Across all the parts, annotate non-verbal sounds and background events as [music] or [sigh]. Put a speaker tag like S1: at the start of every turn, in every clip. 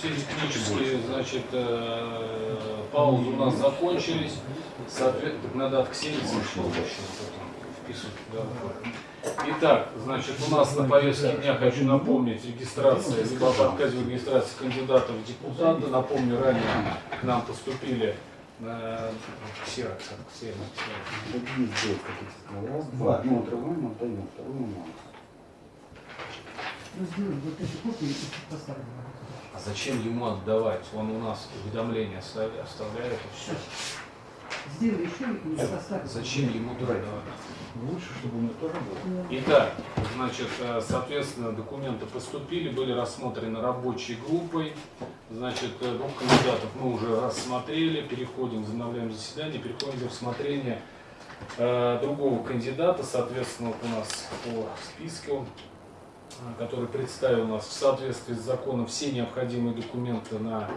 S1: все технические, значит, э, паузы у нас закончились. Соответственно, надо от еще вписывать. Итак, значит, у нас на повестке дня, хочу напомнить, регистрация, либо об отказе в регистрации кандидатов в депутаты. Напомню, ранее к нам поступили ксерокс, ксерокс, ксерокс.
S2: Какие здесь какие-то? Раз, два. Ну, отрываем, отдаем, вторую мало.
S3: Ну, сделай вот эти копии и поставим.
S1: А зачем ему отдавать? Он у нас уведомление оставляет, и все.
S3: Сделай еще и поставим.
S1: Зачем ему отдавать?
S2: Лучше, чтобы у меня тоже было.
S1: Итак, значит, э, соответственно, документы поступили, были рассмотрены рабочей группой. Значит, э, двух кандидатов мы уже рассмотрели, переходим, возобновляем заседание, переходим к рассмотрению э, другого кандидата, соответственно, вот у нас по списку, э, который представил нас в соответствии с законом все необходимые документы на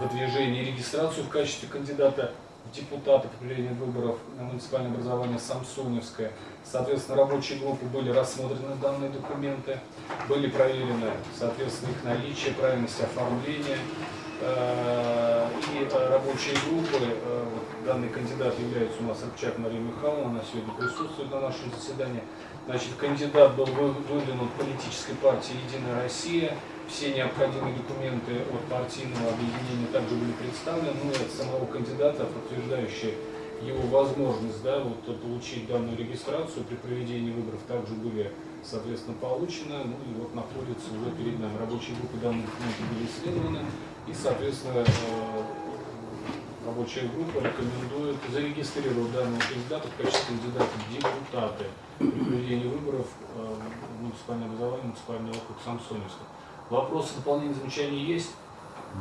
S1: выдвижение и регистрацию в качестве кандидата в депутаты по проведению выборов на муниципальное образование Самсоневское. Соответственно, рабочие группы были рассмотрены данные документы, были проверены, соответственно, их наличие, правильность оформления. Э, И э, рабочие группы, э, данный кандидат является у нас Рыбчак Мария Михайловна, она сегодня присутствует на нашем заседании. Значит, кандидат был вы- выдвинут политической партией «Единая Россия». Все необходимые документы от партийного объединения также были представлены, ну и от самого кандидата, подтверждающие его возможность да, вот, получить данную регистрацию при проведении выборов, также были, соответственно, получены. Ну и вот находится уже перед нами. Рабочие группы данные документы были исследованы. И, соответственно, э, рабочая группа рекомендует зарегистрировать данного кандидата в качестве кандидата в депутаты при проведении выборов э, в муниципальное образование, муниципальный округ Самсоневска. Вопросы, дополнения, замечания есть?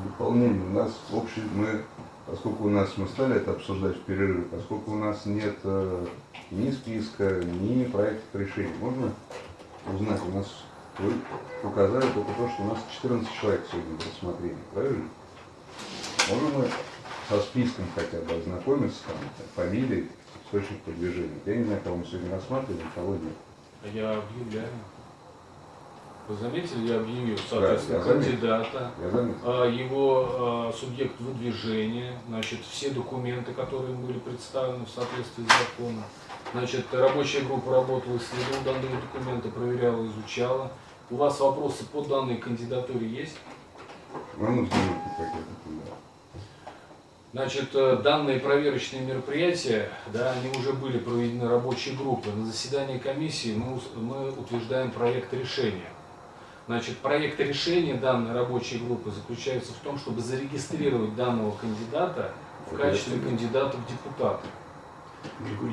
S4: Дополнение. У нас общий, мы, поскольку у нас мы стали это обсуждать в перерыве, поскольку у нас нет э, ни списка, ни проектов решений, можно узнать, у нас вы указали только то, что у нас 14 человек сегодня в рассмотрении, правильно? Можем мы со списком хотя бы ознакомиться, там, фамилии, источник продвижения. Я не знаю, кого мы сегодня рассматриваем, кого нет.
S1: А Я объявляю. Вы заметили, я объявил, соответственно,
S4: я заметил.
S1: кандидата,
S4: Я заметил.
S1: а, его а, субъект выдвижения, значит, все документы, которые были представлены в соответствии с законом. Значит, рабочая группа работала, исследовала данные документы, проверяла, изучала. У вас вопросы по данной кандидатуре есть?
S4: Пакеты туда.
S1: Значит, э, данные проверочные мероприятия, да, они уже были проведены рабочей группой. На заседании комиссии мы, мы утверждаем проект решения. Значит, проект решения данной рабочей группы заключается в том, чтобы зарегистрировать данного кандидата в качестве кандидата в депутаты.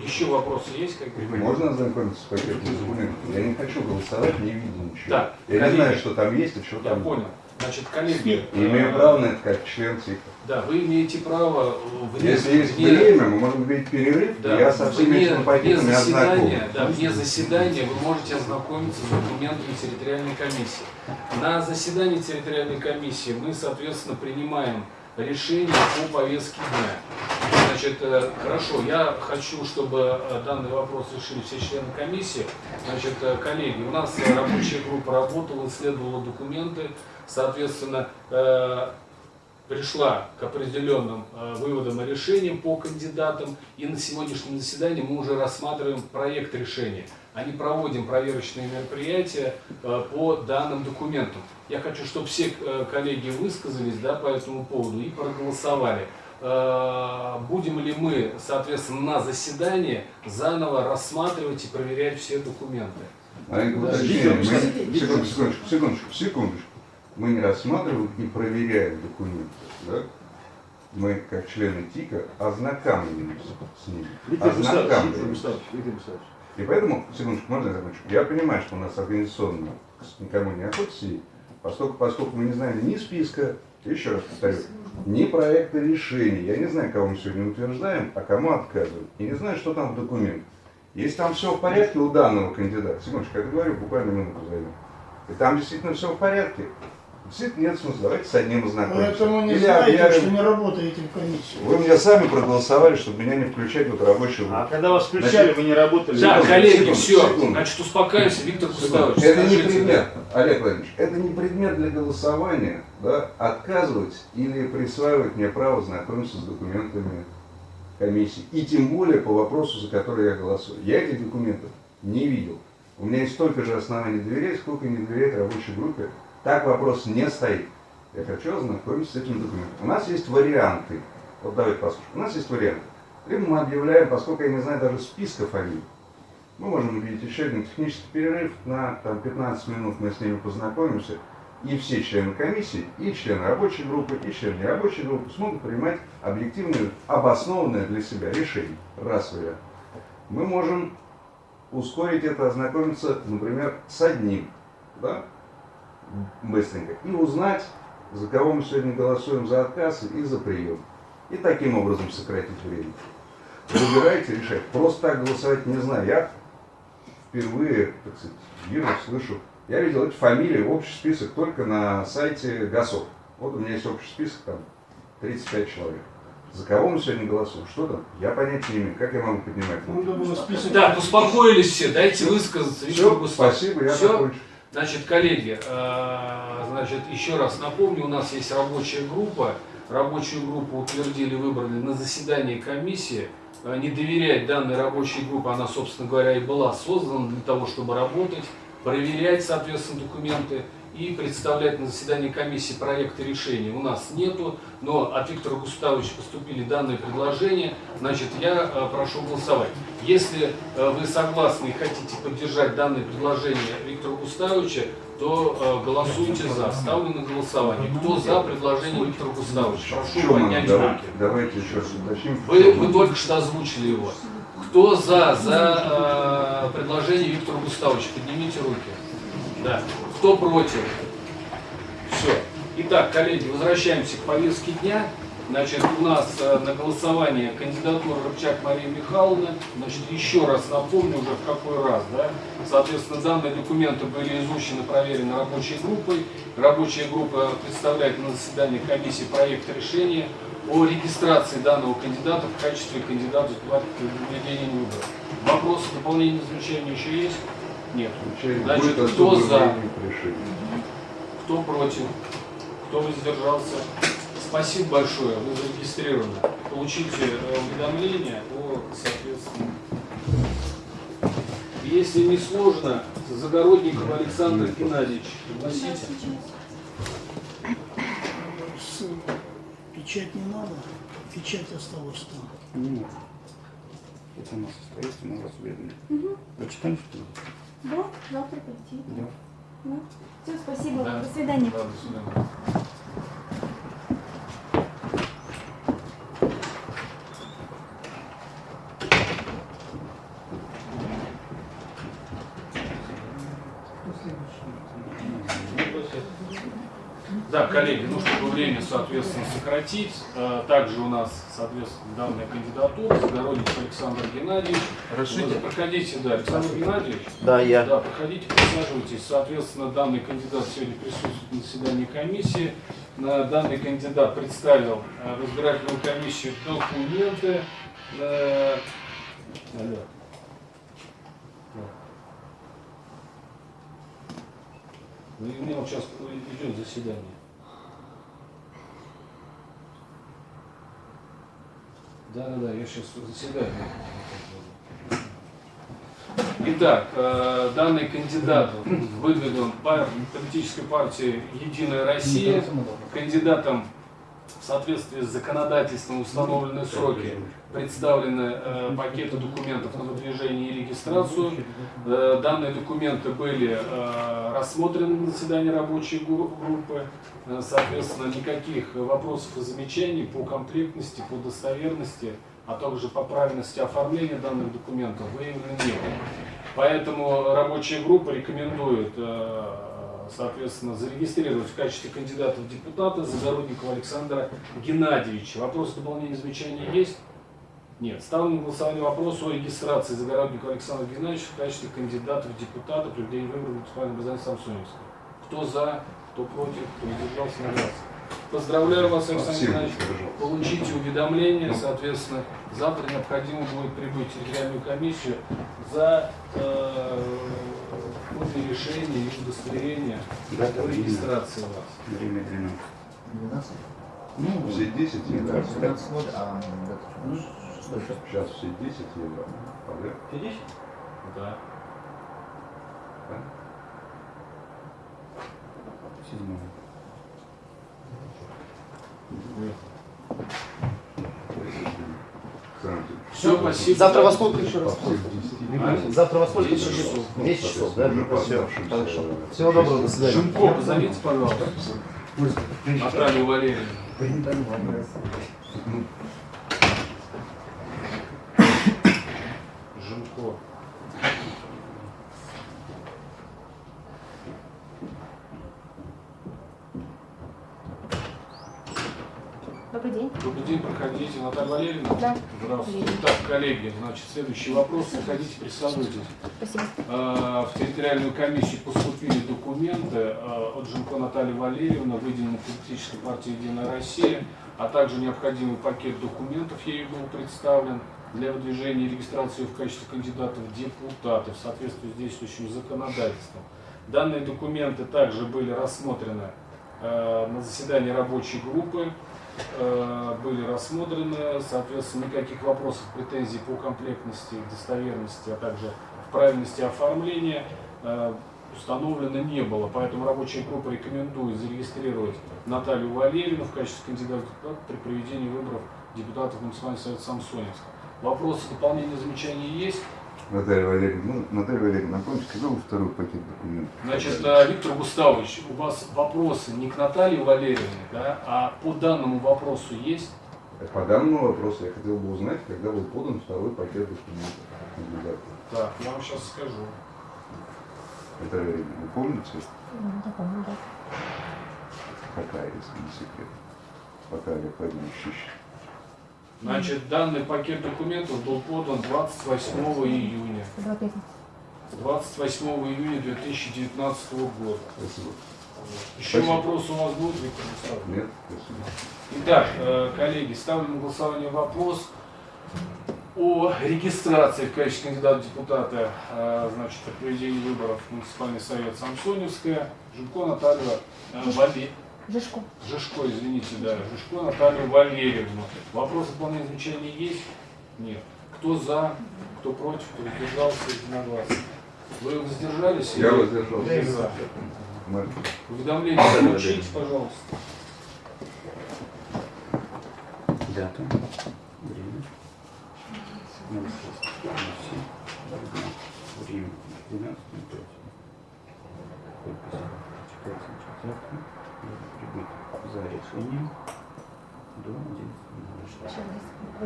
S1: Еще вопросы есть? какие?
S4: Можно ознакомиться с пакетом документов? Я не хочу голосовать, не видя ничего.
S1: Так,
S4: Я
S1: коллеги,
S4: не знаю, что там есть и что
S1: Я
S4: там.
S1: понял. Значит, коллеги,
S4: имею право на это как член ЦИКа.
S1: да, вы имеете право вне,
S4: Если есть
S1: вне-
S4: время, мы можем говорить перерыв,
S1: Да,
S4: я со всеми
S1: вне, вне заседания, да, вне заседания вы можете ознакомиться с документами территориальной комиссии. На заседании территориальной комиссии мы, соответственно, принимаем решение по повестке дня. Значит, э, хорошо, я хочу, чтобы э, данный вопрос решили все члены комиссии. Значит, э, коллеги, у нас рабочая группа работала, исследовала документы, соответственно, э, пришла к определенным э, выводам и решениям по кандидатам. И на сегодняшнем заседании мы уже рассматриваем проект решения. А не проводим проверочные мероприятия э, по данным документам. Я хочу, чтобы все коллеги высказались да, по этому поводу и проголосовали. Будем ли мы, соответственно, на заседании заново рассматривать и проверять все документы?
S4: Маленькое
S1: Да.
S4: секундочку, секундочку, секундочку. Мы не рассматриваем, не проверяем документы. Да? Мы, как члены ТИКа, ознакомливаемся с ними.
S2: Виктор.
S4: И поэтому, секундочку, можно я закончу? Я понимаю, что у нас организационно никому не охотится, и поскольку, поскольку мы не знаем ни списка, еще раз повторю, ни проекта решений, я не знаю, кого мы сегодня утверждаем, а кому отказываем, и не знаю, что там в документах. Если там все в порядке у данного кандидата, секундочку, я договорю, буквально минуту займет, и там действительно все в порядке, действительно нет смысла, давайте с одним ознакомимся.
S5: Поэтому не
S4: Или
S5: знаете,
S4: объявим-
S5: что не работаете в комиссии.
S4: Вы мне сами проголосовали, чтобы меня не включать в эту рабочую группу.
S2: А когда вас включали, вы не работали.
S1: Так,
S4: секунду,
S1: коллеги,
S4: секунду,
S1: все.
S4: секунду.
S1: Значит, успокаивайся, Виктор Густавович.
S4: Это не предмет, Олег Владимирович, это не предмет для голосования да, отказывать или присваивать мне право знакомиться с документами комиссии. И тем более по вопросу, за который я голосую. Я этих документов не видел. У меня есть столько же оснований доверять, сколько не доверять рабочей группе. Так вопрос не стоит. Я хочу ознакомиться с этим документом. У нас есть варианты. Вот давайте послушаем. У нас есть варианты. Либо мы объявляем, поскольку я не знаю даже списка фамилий, мы можем объявить еще один технический перерыв на там, 15 минут, мы с ними познакомимся, и все члены комиссии, и члены рабочей группы, и члены нерабочей группы смогут принимать объективное, обоснованное для себя решение. Раз вариант. Мы можем ускорить это, ознакомиться, например, с одним, да, быстренько, и узнать, за кого мы сегодня голосуем за отказ и за прием. И таким образом сократить время. Выбирайте, решайте. Просто так голосовать не знаю. Я впервые, так сказать, вижу, слышу. Я видел эти фамилии, общий список только на сайте ГАСОВ. Вот у меня есть общий список, там 35 человек. За кого мы сегодня голосуем? Что там? Я понятия не имею. Как я могу поднимать? руку?
S1: Так, успокоились все, дайте высказаться.
S4: Все, спасибо, я закончу.
S1: Значит, коллеги, э, значит, еще раз напомню, у нас есть рабочая группа. Рабочую группу утвердили, выбрали на заседании комиссии. Э, Не доверять данной рабочей группе, она, собственно говоря, и была создана для того, чтобы работать, проверять, соответственно, документы и представлять на заседании комиссии проекты решений. У нас нету, но от Виктора Густавовича поступили данные предложения. Значит, я э, прошу голосовать. Если э, вы согласны и хотите поддержать данные предложения Виктора Густавовича, то э, голосуйте за. Ставлю на голосование. Кто за предложение Виктора Густавовича? Прошу поднять руки.
S4: Давайте еще раз уточним.
S1: Вы, вы только что озвучили его. Кто за, за э, предложение Виктора Густавовича? Поднимите руки. Да. Кто против? Все. Итак, коллеги, возвращаемся к повестке дня. Значит, у нас э, на голосование кандидатура Рыбчак Мария Михайловна. Значит, еще раз напомню уже в какой раз, да. Соответственно, данные документы были изучены, проверены рабочей группой. Рабочая группа представляет на заседании комиссии проект решения о регистрации данного кандидата в качестве кандидата в проведения выборов. Вопросы, дополнения, замечания еще есть? Нет. Значит,
S4: Будет
S1: кто за? Кто против? Кто воздержался? Спасибо большое, вы зарегистрированы. Получите э, уведомление о, соответственно. Если не сложно, Загородников Александр Геннадьевич, пригласите.
S5: С- Печать не надо, печать осталась там.
S2: Не надо. Это у нас остается, мы вас уведомим. Прочитаем, что ли?
S6: Да, завтра прийти.
S2: Да.
S6: Ну, все, спасибо.
S1: Да.
S6: До свидания.
S1: Да, до свидания.
S3: Кто следующий?
S1: Да, коллеги, ну чтобы время, соответственно, сократить, э, также у нас, соответственно, данная кандидатура, Загородник Александр Геннадьевич. Вы проходите, да, Александр Геннадьевич.
S7: Да, я.
S1: Да, проходите, присаживайтесь. Соответственно, данный кандидат сегодня присутствует на заседании комиссии. На данный кандидат представил э, в избирательную комиссию документы. Э. Ну, у меня вот сейчас идет заседание. Да, да, да, я сейчас заседаю. Итак, э, данный кандидат выдвинут политической партией «Единая Россия», кандидатом соответствии с законодательством установленные сроки представлены э, пакеты документов на выдвижение и регистрацию. Э, данные документы были э, рассмотрены на заседании рабочей гру- группы. Э, соответственно, никаких вопросов и замечаний по комплектности, по достоверности, а также по правильности оформления данных документов выявлено не было. Поэтому рабочая группа рекомендует, э, соответственно, зарегистрировать в качестве кандидата в депутаты Загородникова Александра Геннадьевича. Вопросы, дополнения, замечания есть? Нет. Ставлю на голосование вопрос о регистрации Загородникова Александра Геннадьевича в качестве кандидата в депутаты при выборах муниципального образования Самсоневска. Кто за, кто против, кто воздержался на глаз. Поздравляю вас, Александр Геннадьевич. Получите уведомление, соответственно, завтра необходимо будет прибыть в территориальную комиссию за э, копии решения и удостоверения
S2: Дата,
S1: о
S2: время,
S1: регистрации вас.
S2: время 12.
S3: 12?
S2: Ну,
S4: Все 10 евро.
S3: 12 ноль, а
S2: Ну,
S3: что?
S4: Сейчас все 10 евро. Подряд.
S1: Да.
S2: седьмого.
S1: Все, спасибо.
S7: Завтра во сколько еще раз?
S4: После 10
S1: А?
S7: Завтра во сколько?
S1: 10 часов.
S7: 10 часов, да?
S4: Уже
S7: Все, хорошо. Всего доброго, до свидания.
S1: Жимко, позовите, пожалуйста. Наталью Валерьевну. Жимко.
S6: Добрый день.
S1: Добрый день, проходите. Наталья Валерьевна?
S6: Да.
S1: Здравствуйте. Так, коллеги, значит, следующий вопрос. Заходите, присаживайтесь.
S6: Спасибо.
S1: Э, В территориальную комиссию поступили документы э, от Жинко Натальи Валерьевны, выделенной политической партии «Единая Россия», а также необходимый пакет документов ей был представлен для выдвижения и регистрации в качестве кандидата в депутаты в соответствии с действующим законодательством. Данные документы также были рассмотрены э, на заседании рабочей группы, были рассмотрены, соответственно, никаких вопросов, претензий по комплектности, достоверности, а также в правильности оформления э, установлено не было. Поэтому рабочая группа рекомендует зарегистрировать Наталью Валерьевну в качестве кандидата при проведении выборов депутатов Национального совета Самсоневска. Вопросы, дополнения, замечания есть?
S4: Наталья Валерьевна, ну, Наталья Валерьевна, напомните, когда вы второй пакет документов?
S1: Значит, э, Виктор Густавович, у вас вопросы не к Наталье Валерьевне, да, а по данному вопросу есть?
S4: По данному вопросу я хотел бы узнать, когда был подан второй пакет документов.
S1: Так, я вам сейчас скажу.
S4: Наталья Валерьевна, вы помните,
S6: Да, помню, да.
S4: какая, если не секрет? Пока Олег Владимирович ищет.
S1: Значит, данный пакет документов был подан 28 июня.
S6: Была пятница.
S1: 28 июня 2019 года.
S4: Спасибо.
S1: Еще
S4: Спасибо.
S1: вопрос у вас будет, Виктор Густавович?
S4: Нет? Спасибо.
S1: Итак, э, коллеги, ставлю на голосование вопрос о регистрации в качестве кандидата в депутата э, значит, при проведении выборов в муниципальный совет Самсоневская Жирко Наталья э, Вале-
S6: Жишко.
S1: Жишко, извините, да, Жишко Наталью Валерьевну. Вопросы дополнения замечания есть? Нет. Кто за, кто против, кто воздержался, единогласно. Вы воздержались?
S4: Я
S1: или-
S4: воздержался.
S1: или за?
S4: Мы-
S1: Уведомление получите, пожалуйста.
S2: Дата, время, 06, 07, время 12, 5. Подпись. Читайте значит, завтра. Прибыть за решением до 11.
S6: Сейчас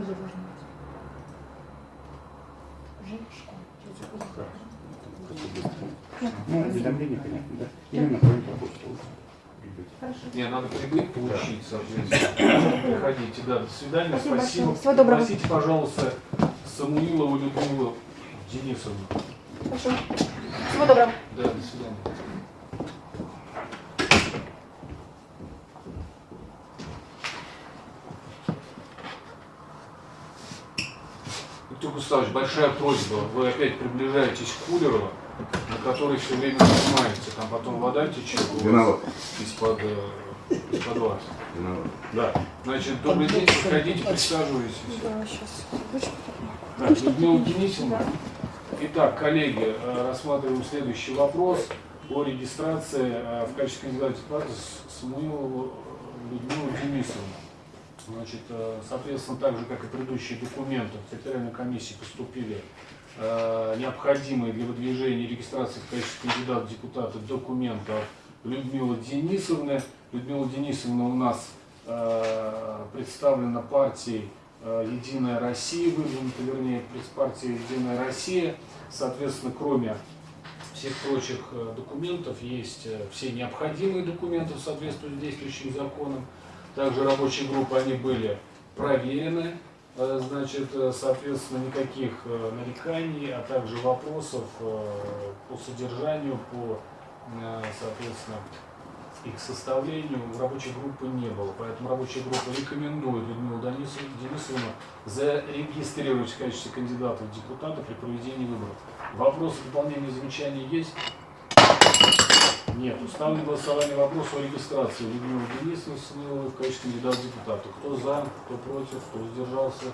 S6: ой, должен быть.
S2: Быстро. Ну, уведомление, понятно, да? Или направим по почту. Прибыть.
S6: Хорошо.
S1: Не, надо прибыть, получить, соответственно. Приходите, да, до свидания,
S6: Спасибо
S1: спасибо.
S6: Всего доброго.
S1: Пригласите, пожалуйста, Самуилову Людмилу Денисовну.
S6: Хорошо. Всего доброго.
S1: Да, до свидания. Виктор Густавович, большая просьба. Вы опять приближаетесь к кулеру, на который все время нажимаете. Там потом вода течет из-под э, из-под вас.
S4: Виноват.
S1: Да. Значит, добрый день, проходите, присаживайтесь.
S6: Да, сейчас.
S1: Так, Людмила Денисовна. Итак, коллеги, э, рассматриваем следующий вопрос о регистрации э, в качестве кандидата в депутаты С- Самуилову Людмилу Денисовну. Значит, э, соответственно, так же, как и предыдущие документы, в территориальной комиссии поступили э, необходимые для выдвижения и регистрации в качестве кандидата в депутаты документы от Людмилы Денисовны. Людмила Денисовна у нас э, представлена партией Единая Россия, выдвинута, вернее, партия Единая Россия. Соответственно, кроме всех прочих документов, есть все необходимые документы в соответствии с действующим законом. Также рабочие группы, они были проверены, Э, значит, э, соответственно, никаких э, нареканий, а также вопросов по содержанию, по, соответственно, их составлению у рабочей группы не было. Поэтому рабочая группа рекомендует Людмилу Денисов- Денисовну зарегистрировать в качестве кандидата в депутаты при проведении выборов. Вопросы, дополнения, замечания есть? Нет. Ставлю на голосование вопрос о регистрации Людмилы Денисовны э, в качестве кандидата депутата. Кто за, кто против, кто сдержался,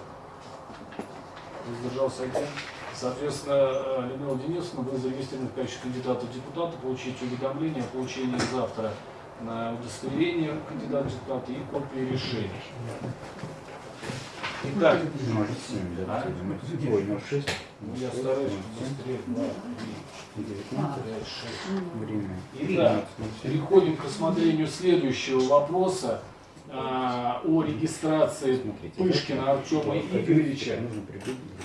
S1: сдержался один. Соответственно, э, Людмила Денисовна была зарегистрирована в качестве кандидата депутата. Получите уведомление о получении завтра на удостоверение кандидата депутата и копии решения. Итак,
S2: 07, да,
S1: а?
S2: 06 ну
S1: я стараюсь быстрее. Два, три,
S2: Девятнадцать.
S1: пять, шесть.
S2: Время.
S1: Итак, переходим к рассмотрению следующего вопроса а, о регистрации
S2: Смотрите,
S1: Пышкина Артема Игоревича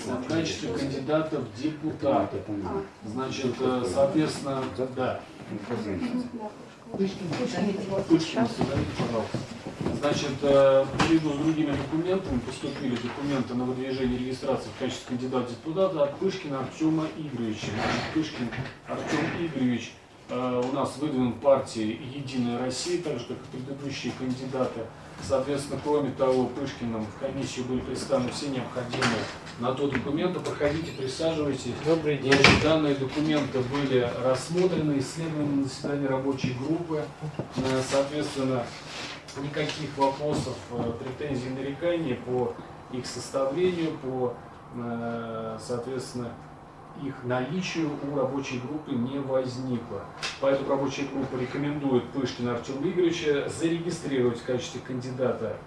S1: в качестве кандидата в депутаты. Значит, э, соответственно, да, Созовите, пожалуйста. Значит, э, наряду с другими документами поступили документы на выдвижение регистрации в качестве кандидата в депутаты от Пышкина Артема Игоревича. Значит, Пышкин Артем Игоревич э, у нас выдвинут партией «Единая Россия», так же, как и предыдущие кандидаты. Соответственно, кроме того, Пышкиным в комиссию были представлены все необходимые на то документы. Проходите, присаживайтесь.
S8: Добрый день.
S1: Значит, данные документы были рассмотрены, исследованы на заседании рабочей группы. Э, Соответственно, никаких вопросов, э, претензий, нареканий по их составлению, по, э, соответственно, их наличию у рабочей группы не возникло. Поэтому рабочая группа рекомендует Пышкина Артема Игоревича зарегистрировать в качестве кандидата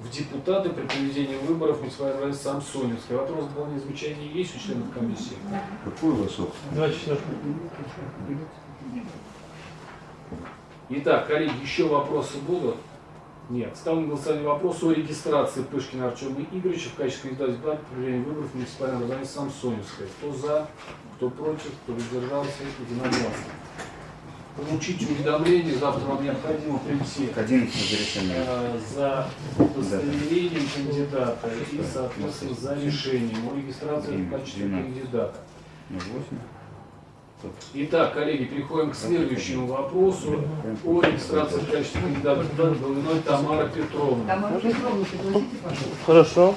S1: в депутаты при проведении выборов в муниципальной организации Самсоневской. Вопрос дополнения замечания есть у членов комиссии?
S4: Какой у вас
S8: четвертых.
S1: Итак, коллеги, еще вопросы будут? Нет. Ставлю на голосование вопрос о регистрации Пышкина Артема Игоревича в качестве кандидата в депутаты при проведении выборов в муниципальной организации Самсоневская. Кто за, кто против, кто воздержался, единогласно. Получите уведомление, завтра вам необходимо прийти
S2: Казинцев разрешение.
S1: э, за удостоверением кандидата и, соответственно, за решением о регистрации в качестве кандидата. Итак, коллеги, переходим к следующему вопросу о регистрации в качестве кандидата в Головиной Тамара Петровна.
S6: Тамара Петровна, пригласите, пожалуйста.
S8: Хорошо.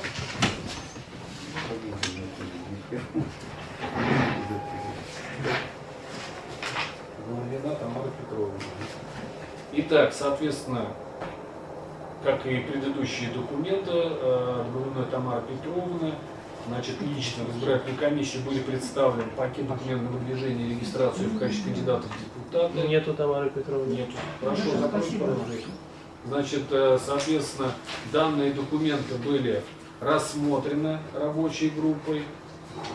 S1: Головина Тамара Петровна. Итак, соответственно, как и предыдущие документы, э, от Головиной Тамары Петровны, значит, лично в избирательную комиссию были представлены пакет документов на выдвижение и регистрацию в качестве кандидата в депутаты.
S8: Нету Тамары Петровны.
S1: Нет. Хорошо, закройте, пожалуйста. Значит, э, соответственно, данные документы были рассмотрены рабочей группой.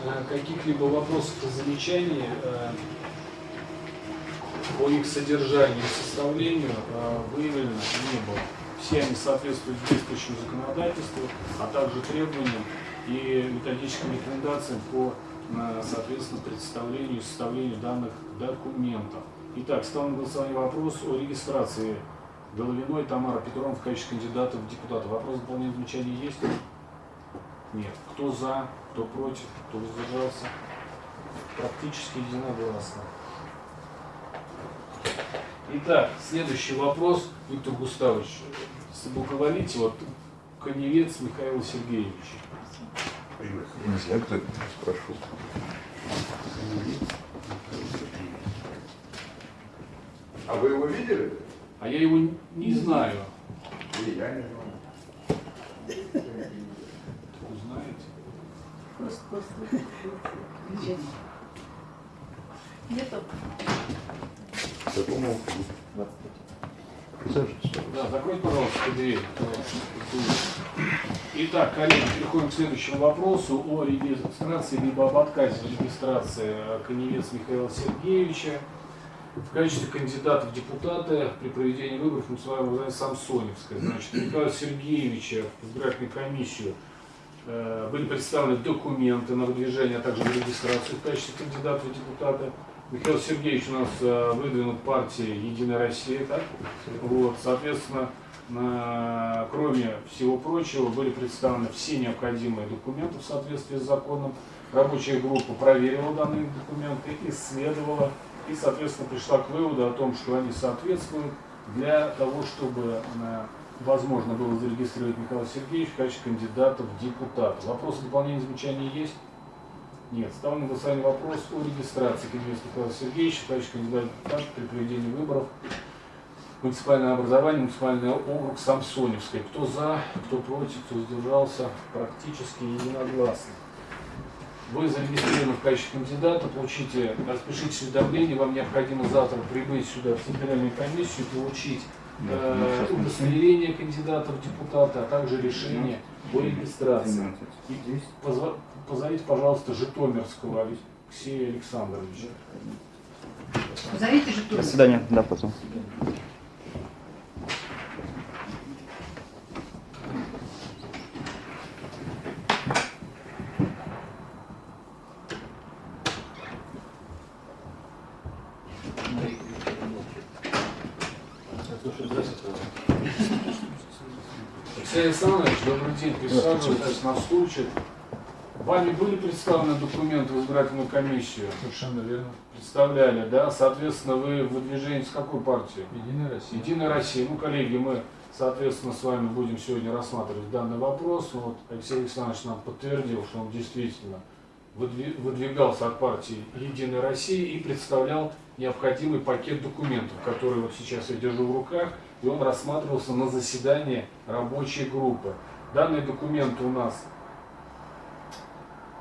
S1: Э, Каких-либо вопросов и замечаний э, по их содержанию и составлению э, выявлено не было. Все они соответствуют действующему законодательству, а также требованиям и методическим рекомендациям по, э, соответственно, представлению и составлению данных документов. Итак, ставим на голосование вопрос о регистрации Головиной Тамара Петровна в качестве кандидата в депутаты. Вопрос дополнения замечания есть? Нет. Кто за, кто против, кто воздержался? Практически единогласно. Итак, следующий вопрос, Виктор Густавович. Если благоволите, вот коневец Михаил Сергеевич.
S4: Не знаю, кто это спрошу.
S9: А вы его видели?
S1: А я его не знаю.
S9: И я не знаю.
S1: Узнаете?
S6: Просто, просто. Печать.
S4: Присаживайтесь.
S1: Да, закройте, пожалуйста, дверь. Итак, коллеги, переходим к следующему вопросу о регистрации либо об отказе регистрации Коневец Михаила Сергеевича в качестве кандидата в депутаты при проведении выборов в муниципальной организации Самсоневская. Значит, Михаила Сергеевича в избирательную комиссию э, были представлены документы на выдвижение, а также на регистрацию в качестве кандидата в депутаты. Михаил Сергеевич у нас э, выдвинут партией Единая Россия, так? Вот, соответственно, кроме всего прочего, были представлены все необходимые документы в соответствии с законом. Рабочая группа проверила данные документы, исследовала и, соответственно, пришла к выводу о том, что они соответствуют для того, чтобы э, возможно было зарегистрировать Михаила Сергеевича в качестве кандидата в депутаты. Вопросы дополнения замечания есть? Нет. Ставлю на голосование вопрос о регистрации Кирилла Михаила Сергеевича качестве кандидата при проведении выборов муниципальное образование, муниципальный округ Самсоневская. Кто за, кто против, кто сдержался, практически единогласно. Вы зарегистрированы в качестве кандидата, получите, распишитесь уведомление, вам необходимо завтра прибыть сюда в центральную комиссию, получить э, удостоверение кандидата в депутаты, а также решение о регистрации. И позовите, пожалуйста, Житомирского Алексея Александровича.
S6: Позовите же
S2: До свидания. Да, потом.
S1: Алексей Александрович, добрый день, присаживайтесь на стульчик. Вами были представлены документы в избирательную комиссию?
S8: Совершенно верно.
S1: Представляли, да? Соответственно, вы выдвижение с какой партии?
S8: Единая Россия.
S1: Единая Россия. Ну, коллеги, мы, соответственно, с вами будем сегодня рассматривать данный вопрос. Ну, Вот Алексей Александрович нам подтвердил, что он действительно выдви- выдвигался от партии Единая Россия и представлял необходимый пакет документов, который вот сейчас я держу в руках, и он рассматривался на заседании рабочей группы. Данные документы у нас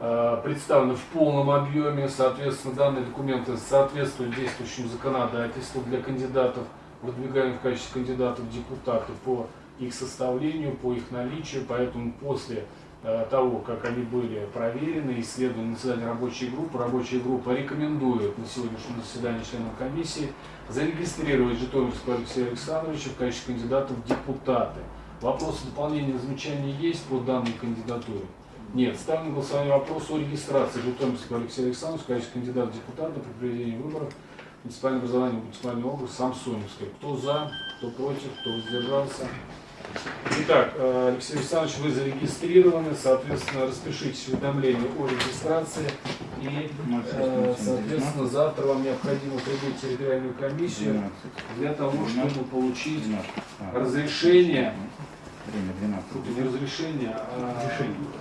S1: э, представлены в полном объеме, соответственно, данные документы соответствуют действующему законодательству для кандидатов, выдвигаемых в качестве кандидатов депутаты по их составлению, по их наличию, поэтому после э, того, как они были проверены, исследованы на заседании рабочей группы, рабочая группа рекомендует на сегодняшнем заседании членов комиссии зарегистрировать Житомирского Алексея Александровича в качестве кандидата в депутаты. Вопросы дополнения замечания есть по данной кандидатуре? Нет. Ставим на голосование вопрос о регистрации Житомирского Алексея Александровича в качестве кандидата в депутаты при проведении выборов муниципальное образование, муниципальный округ Самсоневская. Кто за, кто против, кто воздержался? Итак, э, Алексей Александрович, вы зарегистрированы, соответственно, распишитесь уведомление о регистрации и, э, соответственно, завтра вам необходимо прибыть в территориальную комиссию для того, чтобы получить разрешение,
S2: Время 12.
S1: тут не разрешение, а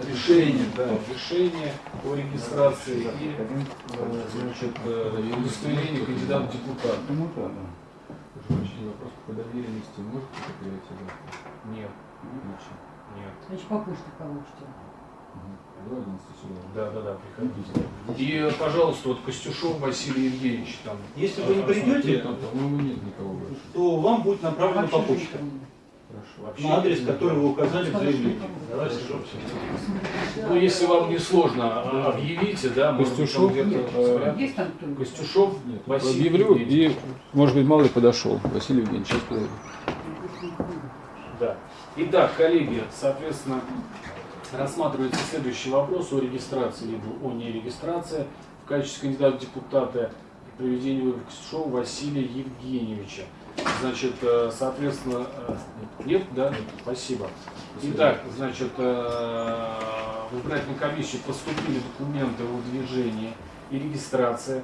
S1: решение, да, решение о регистрации и, э, значит, э, удостоверение кандидата в депутат.
S2: Ну да,
S8: прощения, вопрос по доверенности можете потерять завтра?
S1: Нет,
S8: Отлично.
S1: нет.
S6: Значит, по почте получите.
S8: До 11 сюда.
S1: Да, да, да, приходите. И, пожалуйста, вот Костюшов Василий Евгеньевич там.
S10: Если вы не придете,
S8: больше.
S10: то вам будет направлено по почте.
S8: Хорошо.
S1: Вообще
S10: На адрес, который вы указали в заявлении.
S8: Давайте,
S1: Ну, если вам не сложно, а- объявите, да,
S8: Костюшов,
S1: где-то
S8: э.
S6: Есть там кто-нибудь?
S1: Костюшов
S8: Нет,
S1: Василий
S8: объявлю, и, может быть, малый подошел. Василий Евгеньевич, сейчас подойду.
S1: Да. Итак, коллеги, соответственно, рассматривается следующий вопрос о регистрации либо о нерегистрации в качестве кандидата в депутаты при проведении выборов Костюшова Василия Евгеньевича. Значит, э, соответственно, э, нет, да? Спасибо. Итак, значит, э, в избирательную комиссию поступили документы о выдвижении и регистрации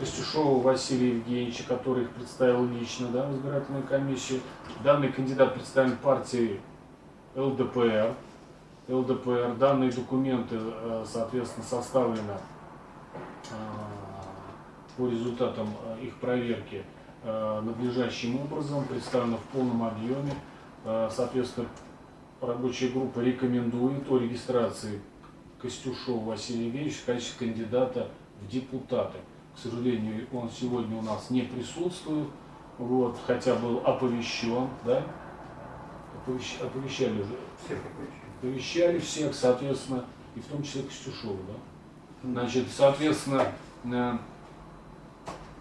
S1: Костюшова Василия Евгеньевича, который их представил лично да, в избирательную комиссию. Данный кандидат представлен партией ЛДПР. ЛДПР. Данные документы, соответственно, составлены по результатам их проверки надлежащим образом, представлены в полном объеме. Э, Соответственно, рабочая группа рекомендует о регистрации Костюшова Василия Евгеньевича в качестве кандидата в депутаты. К сожалению, он сегодня у нас не присутствует, вот, хотя был оповещен, да? Оповещ- оповещали уже
S2: Всех оповещаю.
S1: оповещали всех, соответственно, и в том числе Костюшова, да? Значит, соответственно, э,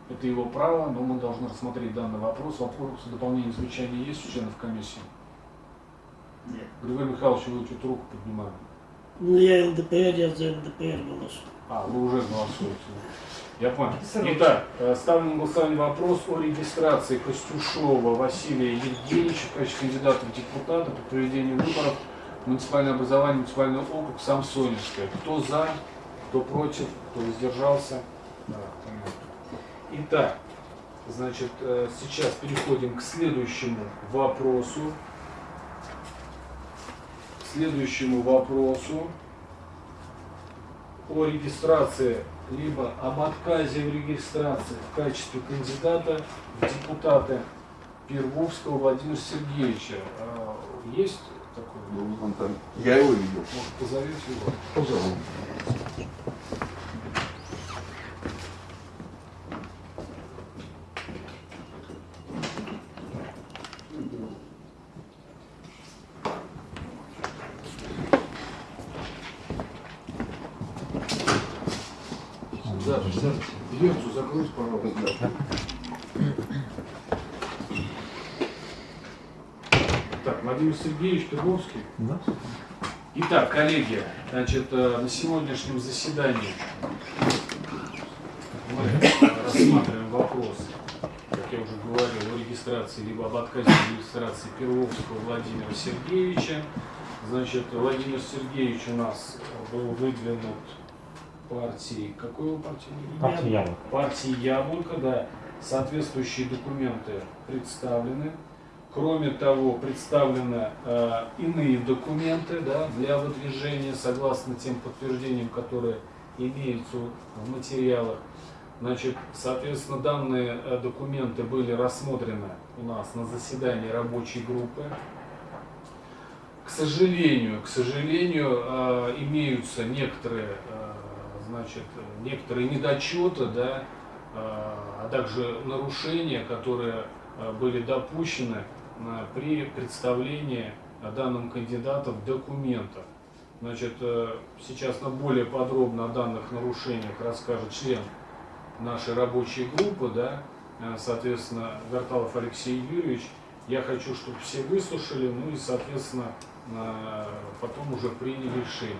S1: это его право, но мы должны рассмотреть данный вопрос. Вопросы дополнения замечания есть у членов комиссии?
S5: Нет.
S1: Григорий Михайлович, вы что-то руку поднимали.
S5: Ну, я ЛДПР, я за ЛДПР голосую.
S1: А, вы уже голосуете. Я понял. Итак, э, ставлю на голосование вопрос о регистрации Костюшова Василия Евгеньевича в качестве кандидата в депутаты при проведении выборов в муниципальное образование, муниципальный округ Самсоневская. Кто за, кто против, кто воздержался? Да, понятно. Итак, значит, э, сейчас переходим к следующему вопросу. К следующему вопросу. о регистрации, либо об отказе в регистрации в качестве кандидата в депутаты Первовского Владимира Сергеевича. А, Есть такой?
S4: Ну, он там- Я его видел.
S1: Может, позовете его?
S4: Позову.
S1: Сергеевич Перовский. Итак, коллеги, значит, э, на сегодняшнем заседании мы рассматриваем вопрос, как я уже говорил, о регистрации либо об отказе от регистрации Перовского Владимира Сергеевича. Значит, Владимир Сергеевич у нас был выдвинут партией, какой его партии?
S2: Партия Яблоко.
S1: партии Яблоко, да, соответствующие документы представлены. Кроме того, представлены э, иные документы да, для выдвижения, согласно тем подтверждениям, которые имеются в материалах. Значит, соответственно, данные э, документы были рассмотрены у нас на заседании рабочей группы. К сожалению, к сожалению, э, имеются некоторые, э, значит, некоторые недочеты, да, э, а также нарушения, которые э, были допущены при представлении данным кандидатам документов. Значит, э, сейчас нам более подробно о данных нарушениях расскажет член нашей рабочей группы, да, э, соответственно, Гарталов Алексей Юрьевич. Я хочу, чтобы все выслушали, ну и, соответственно, э, потом уже приняли решение.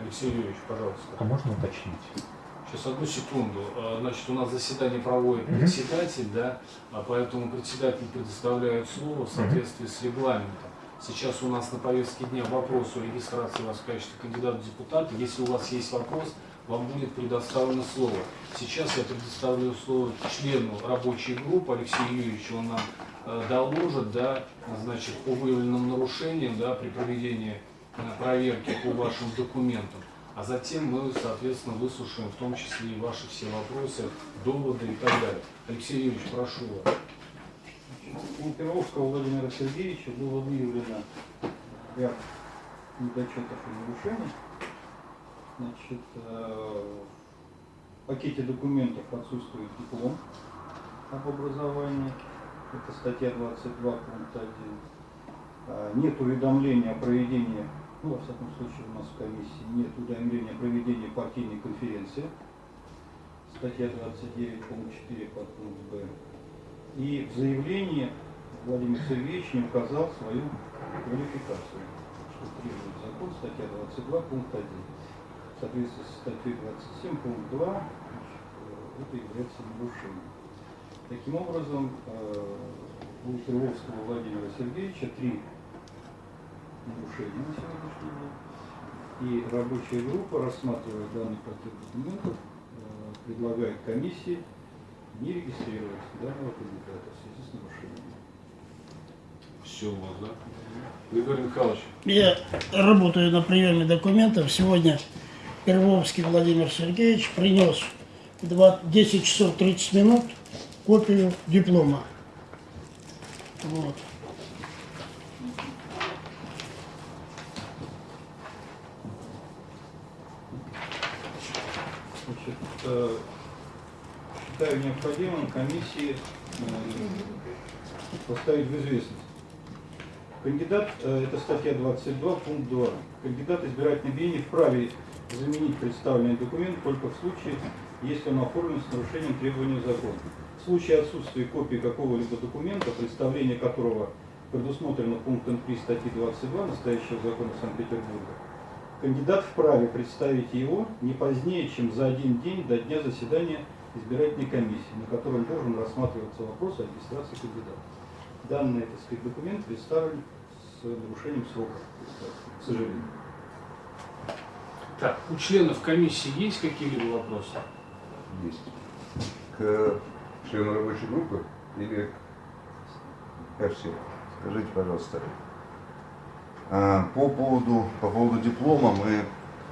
S1: Алексей Юрьевич, пожалуйста.
S2: А можно уточнить?
S1: Сейчас одну секунду. А, Значит, у нас заседание проводит
S2: Мгм.
S1: председатель, да, а поэтому председатель предоставляет слово в соответствии с регламентом. Сейчас у нас на повестке дня вопрос о регистрации вас в качестве кандидата в депутаты. Если у вас есть вопрос, вам будет предоставлено слово. Сейчас я предоставляю слово члену рабочей группы Алексею Юрьевичу. Он нам э, доложит, да, значит, по выявленным нарушениям, да, при проведении э, проверки по вашим документам. А затем мы, соответственно, выслушаем в том числе и ваши все вопросы, доводы и так далее. Алексей Юрьевич, прошу вас.
S10: У Перовского Владимира Сергеевича было выявлено ряд недочетов и нарушений. Значит, э, в пакете документов отсутствует диплом об образовании. Это статья 22, пункт 1. А, Нет уведомления о проведении, ну, во всяком случае, у нас в комиссии нет уведомления о проведении партийной конференции. Статья 29, пункт 4, подпункт Б. И в заявлении Владимир Сергеевич не указал свою квалификацию, что требует закон, статья 22, пункт 1. В соответствии с статьей 27, пункт 2, значит, э, это является нарушением. Таким образом, э, у Крыловского Владимира Сергеевича три нарушения на сегодняшний день. И рабочая группа, рассматривая данный пакет документов, э, предлагает комиссии не регистрировать данного кандидата в связи с нарушением.
S1: Все у вас, да? Григорий Михайлович,
S5: Я работаю на приеме документов. Сегодня Первовский Владимир Сергеевич принес в два- 10 часов 30 минут копию диплома. Вот.
S10: Значит, э, считаю необходимым комиссии э, поставить в известность. Кандидат, э, это статья 22, пункт 2. Кандидат избирательной бюллетени вправе заменить представленный документ только в случае, если он оформлен с нарушением требований закона. В случае отсутствия копии какого-либо документа, представление которого предусмотрено пунктом 3 статьи 22 настоящего закона Санкт-Петербурга, Кандидат вправе представить его не позднее, чем за один день до дня заседания избирательной комиссии, на котором должен рассматриваться вопрос о регистрации кандидата. Данный, так сказать, документ представлен с нарушением срока, к сожалению.
S1: так, у членов комиссии есть какие-либо вопросы?
S4: Есть. К члену рабочей группы или ко всем? Скажите, пожалуйста. А, По поводу, по поводу диплома мы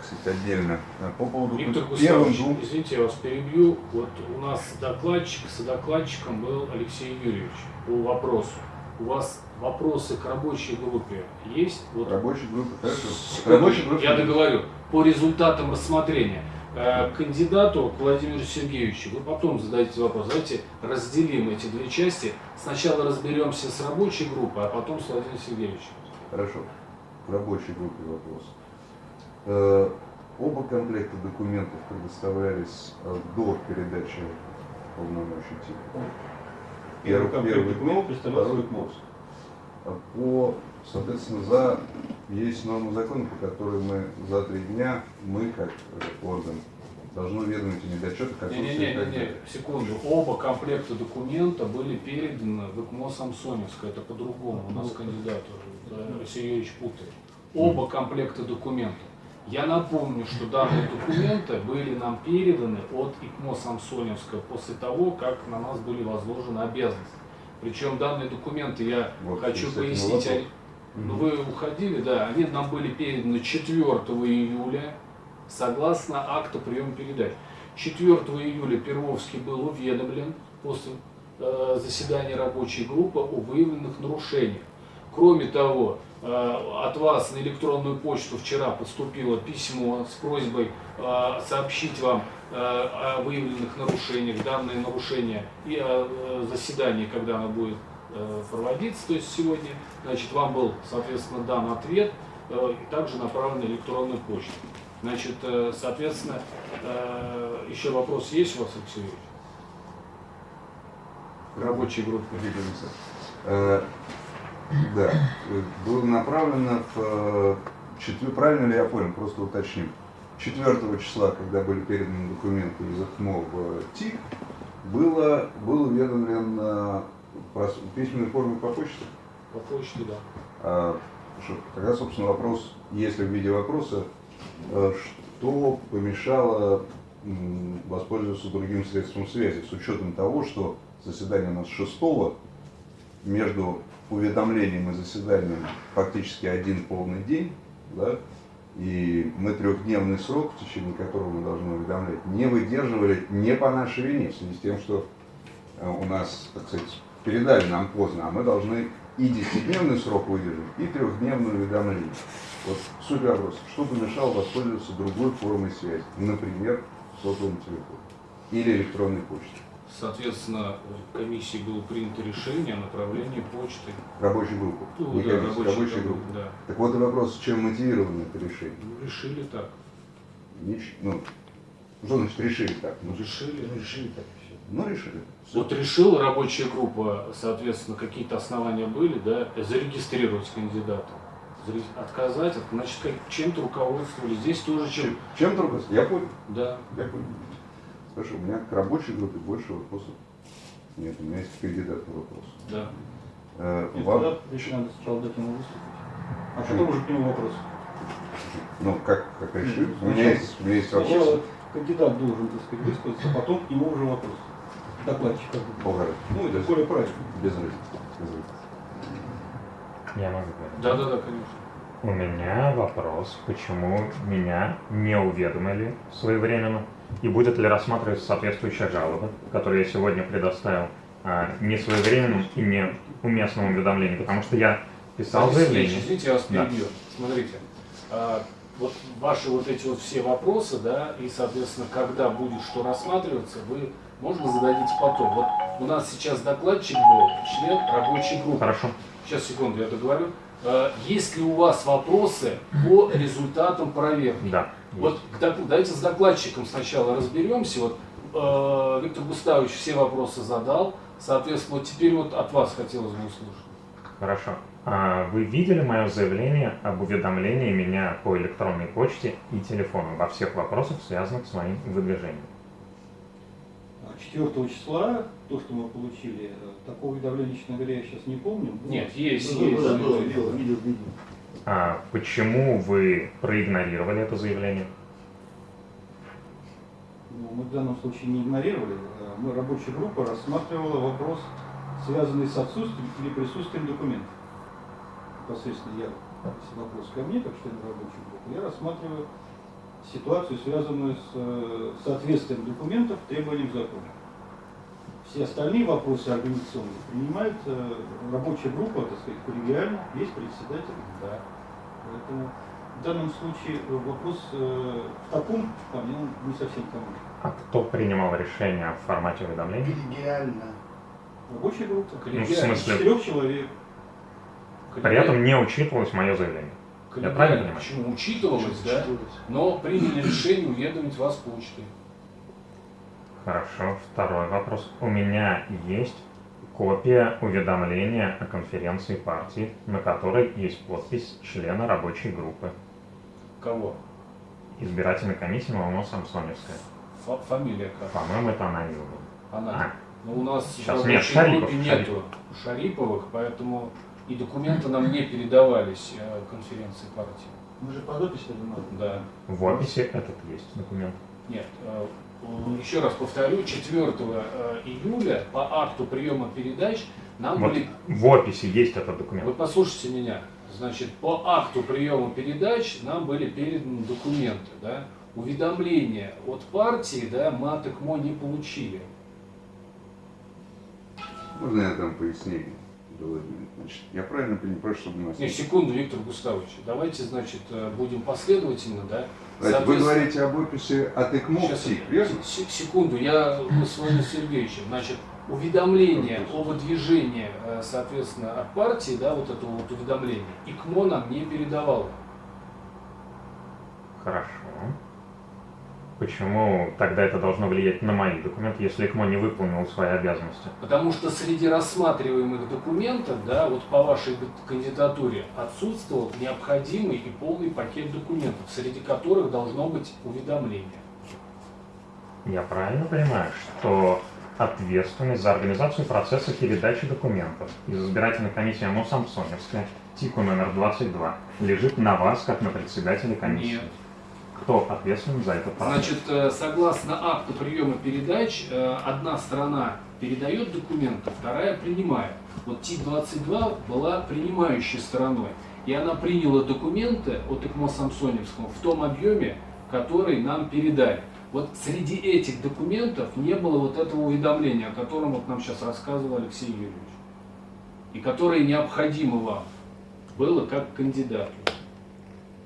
S4: кстати, отдельно. А По поводу
S1: Виктор
S4: первым
S1: Густавович,
S4: двум...
S1: извините, я вас перебью. Вот у нас докладчик, содокладчиком был Алексей Юрьевич по вопросу. У вас вопросы к рабочей группе есть? Вот
S4: Рабочей группы, хорошо. Рабочей группе...
S1: Я договорю. По результатам рассмотрения э, кандидату к Владимиру Сергеевичу вы потом зададите вопрос. Давайте разделим эти две части. Сначала разберемся с рабочей группой, а потом с Владимиром Сергеевичем.
S4: Хорошо. В рабочей группе вопрос. Э, Оба комплекта документов предоставлялись э, до передачи полномочий типа.
S10: Первый комплект документов представлял
S4: второй
S10: КМОС.
S4: А По, соответственно, за есть норма закона, по которой мы за три дня, мы как орган, должны уведомить о недочетах, отсутствии и так
S1: Не-не-не,
S4: далее.
S1: секунду. Оба комплекта документа были переданы в ИКМО Самсоневское. Это по-другому. У нас кандидат уже, да, Алексей Юрьевич путает. Оба комплекта документов. Я напомню, что данные документы были нам переданы от ИКМО Самсоневское после того, как на нас были возложены обязанности. Причем данные документы, я
S4: Вот,
S1: хочу пояснить, они- ну, вы уходили, да, они нам были переданы 4 июля, согласно акту приема передач. 4 июля Первовский был уведомлен после э, заседания рабочей группы о выявленных нарушениях. Кроме того, э, от вас на электронную почту вчера поступило письмо с просьбой э, сообщить вам э, о выявленных нарушениях, данные нарушения и о заседании, когда оно будет проводиться, то есть сегодня, значит, вам был, соответственно, дан ответ и также направлен на электронную почту. Значит, соответственно, еще вопрос есть у вас, Алексей Юрьевич? Рабочей.
S4: Да, было направлено в... э, четвер- Правильно ли я понял, просто уточним. 4 числа, когда были переданы документы из ОКМО в ТИК, было, был уведомлен э, про с- в письменной форме по почте.
S1: По почте, да.
S4: А, что- Тогда, собственно, вопрос, если в виде вопроса, э, что помешало воспользоваться другим средством связи, с учетом того, что заседание у нас 6 между уведомлением и заседанием фактически один полный день, да, и мы трехдневный срок, в течение которого мы должны уведомлять, не выдерживали не по нашей вине, в связи с тем, что э, у нас, так сказать, передали нам поздно, а мы должны и десятидневный срок выдержать, и трехдневное уведомление. Вот суть вопроса, что помешало воспользоваться другой формой связи, например, сотовым телефоном или электронной почтой,
S1: Соответственно, в комиссии было принято решение о направлении почты.
S4: рабочей группы,
S1: Ну,
S4: не
S1: да,
S4: комиссии,
S1: рабочей
S4: рабочей
S1: группы,
S4: группы.
S1: да.
S4: Так вот и вопрос, чем мотивировано это решение?
S1: Ну, решили так.
S4: Нич- ну, что значит решили так? Ну,
S1: Решили.
S2: Решили так все.
S4: ну решили.
S1: Вот решила рабочая группа, соответственно, какие-то основания были, да, зарегистрировать кандидата. Отказать, значит, чем-то руководствовались. Здесь тоже чем.
S4: Чем, чем только... Я понял.
S1: Да.
S4: Я понял. Хорошо, у меня к рабочей группе больше вопросов нет. У меня есть к кандидату вопрос.
S1: Да.
S4: Э, вам-
S10: тогда еще надо сначала дать ему выступить. А потом уже к нему вопрос.
S4: Ну, как, как решили? У меня есть, у меня есть
S10: Сначала
S4: вопросы.
S10: кандидат должен, так сказать, высказаться, а потом к нему уже вопрос. Докладчик. как бы.
S4: Полгода.
S10: Ну, это более правильно.
S4: без разницы. Без разницы.
S7: Я могу говорить.
S1: Да, да, да, конечно.
S7: У меня вопрос, почему меня не уведомили своевременно и будет ли рассматриваться соответствующая жалоба, которую я сегодня предоставил а, не своевременным и не уместным уведомлением, потому что я писал
S1: Алексей
S7: заявление.
S1: Извините, я вас
S7: Да.
S1: перебью. Смотрите, а, вот ваши вот эти вот все вопросы, да, и, соответственно, когда будет что рассматриваться, вы, можно, зададите потом. Вот у нас сейчас докладчик был, член рабочей группы.
S7: Хорошо.
S1: Сейчас, секунду, я договорю. А, Есть ли у вас вопросы по результатам проверки?
S7: Да.
S1: Вот давайте с докладчиком сначала разберемся. Вот э, Виктор Густавович все вопросы задал. Соответственно, вот теперь вот от вас хотелось бы услышать.
S7: Хорошо. А Вы видели мое заявление об уведомлении меня по электронной почте и телефону во всех вопросах, связанных с моим выдвижением?
S10: 4 числа, то, что мы получили, э, такого уведомления, честно говоря, я сейчас не помню.
S1: Нет, есть,
S2: Ну,
S1: есть.
S2: да,
S1: есть.
S2: было, видел, видел, видел.
S7: А почему вы проигнорировали это заявление?
S10: Ну, мы в данном случае не игнорировали. Э, Мы, рабочая группа, рассматривала вопрос, связанный с отсутствием или присутствием документов. Непосредственно я, если вопрос ко мне, как член рабочей группы, я рассматриваю ситуацию, связанную с э, соответствием документов требованиям закона. Все остальные вопросы организационные принимает э, рабочая группа, так сказать, коллегиально, есть председатель.
S1: Да.
S10: Поэтому в данном случае э, вопрос э, в таком плане он не совсем ко мне.
S7: А кто принимал решение в формате уведомления?
S2: Коллегиально.
S10: Рабочая группа.
S7: Ну, в
S1: Коллегиально.
S7: смысле?
S10: Четырех человек.
S7: При этом не учитывалось мое заявление. Я правильно понимаю?
S1: Почему? Учитывалось, да? Но приняли решение уведомить вас почтой.
S7: Хорошо, второй вопрос. У меня есть копия уведомления о конференции партии, на которой есть подпись члена рабочей группы.
S1: Кого?
S7: Избирательной комиссии Малоно Самсоневская.
S1: Фа- фамилия как?
S7: По-моему, это она была.
S1: Она.
S7: А,
S1: Но у нас
S7: Сейчас
S1: в
S7: нет, Шарипов,
S1: группе
S7: Шарипов.
S1: нету Шариповых, поэтому и документы нам не передавались э, конференции партии.
S10: Мы же подопись занимали.
S1: Да.
S7: в описи этот есть документ.
S1: Нет. Еще раз повторю, 4 э, июля по акту приема передач нам
S7: Вот
S1: были
S7: в описи есть этот документ.
S1: Вы послушайте меня. Значит, по акту приема передач нам были переданы документы, да? Уведомления от партии, да, мы от ЭКМО не получили.
S4: Можно я дам пояснение? Значит, я правильно понимаю, чтобы у нас...
S1: Не, секунду, Виктор Густавович. Давайте, значит, э, будем последовательно, да?
S4: Значит, вы говорите об описи от ЭКМО
S1: Сейчас,
S4: верно?
S1: секунду, я с Владимиром Сергеевичем. Значит, уведомление о выдвижении, э, соответственно, от партии, да, вот это вот уведомление, ИКМО нам не передавало.
S7: Хорошо. Почему тогда это должно влиять на мои документы, если ИКМО не выполнил свои обязанности?
S1: Потому что среди рассматриваемых документов, да, вот по вашей кандидатуре отсутствовал необходимый и полный пакет документов, среди которых должно быть уведомление.
S7: Я правильно понимаю, что ответственность за организацию процесса передачи документов из избирательной комиссии ОМО Самсоневская, ТИКу номер 22, лежит на вас, как на председателя комиссии?
S1: Нет.
S7: Кто ответственен за этот процесс?
S1: Значит, э, согласно акту приема передач, э, одна сторона передает документы, вторая принимает. Вот ТИК-22 была принимающей стороной. И она приняла документы от ИКМО Самсоневского в том объеме, который нам передали. Вот среди этих документов не было вот этого уведомления, о котором вот нам сейчас рассказывал Алексей Юрьевич. И которое необходимо вам было как кандидату.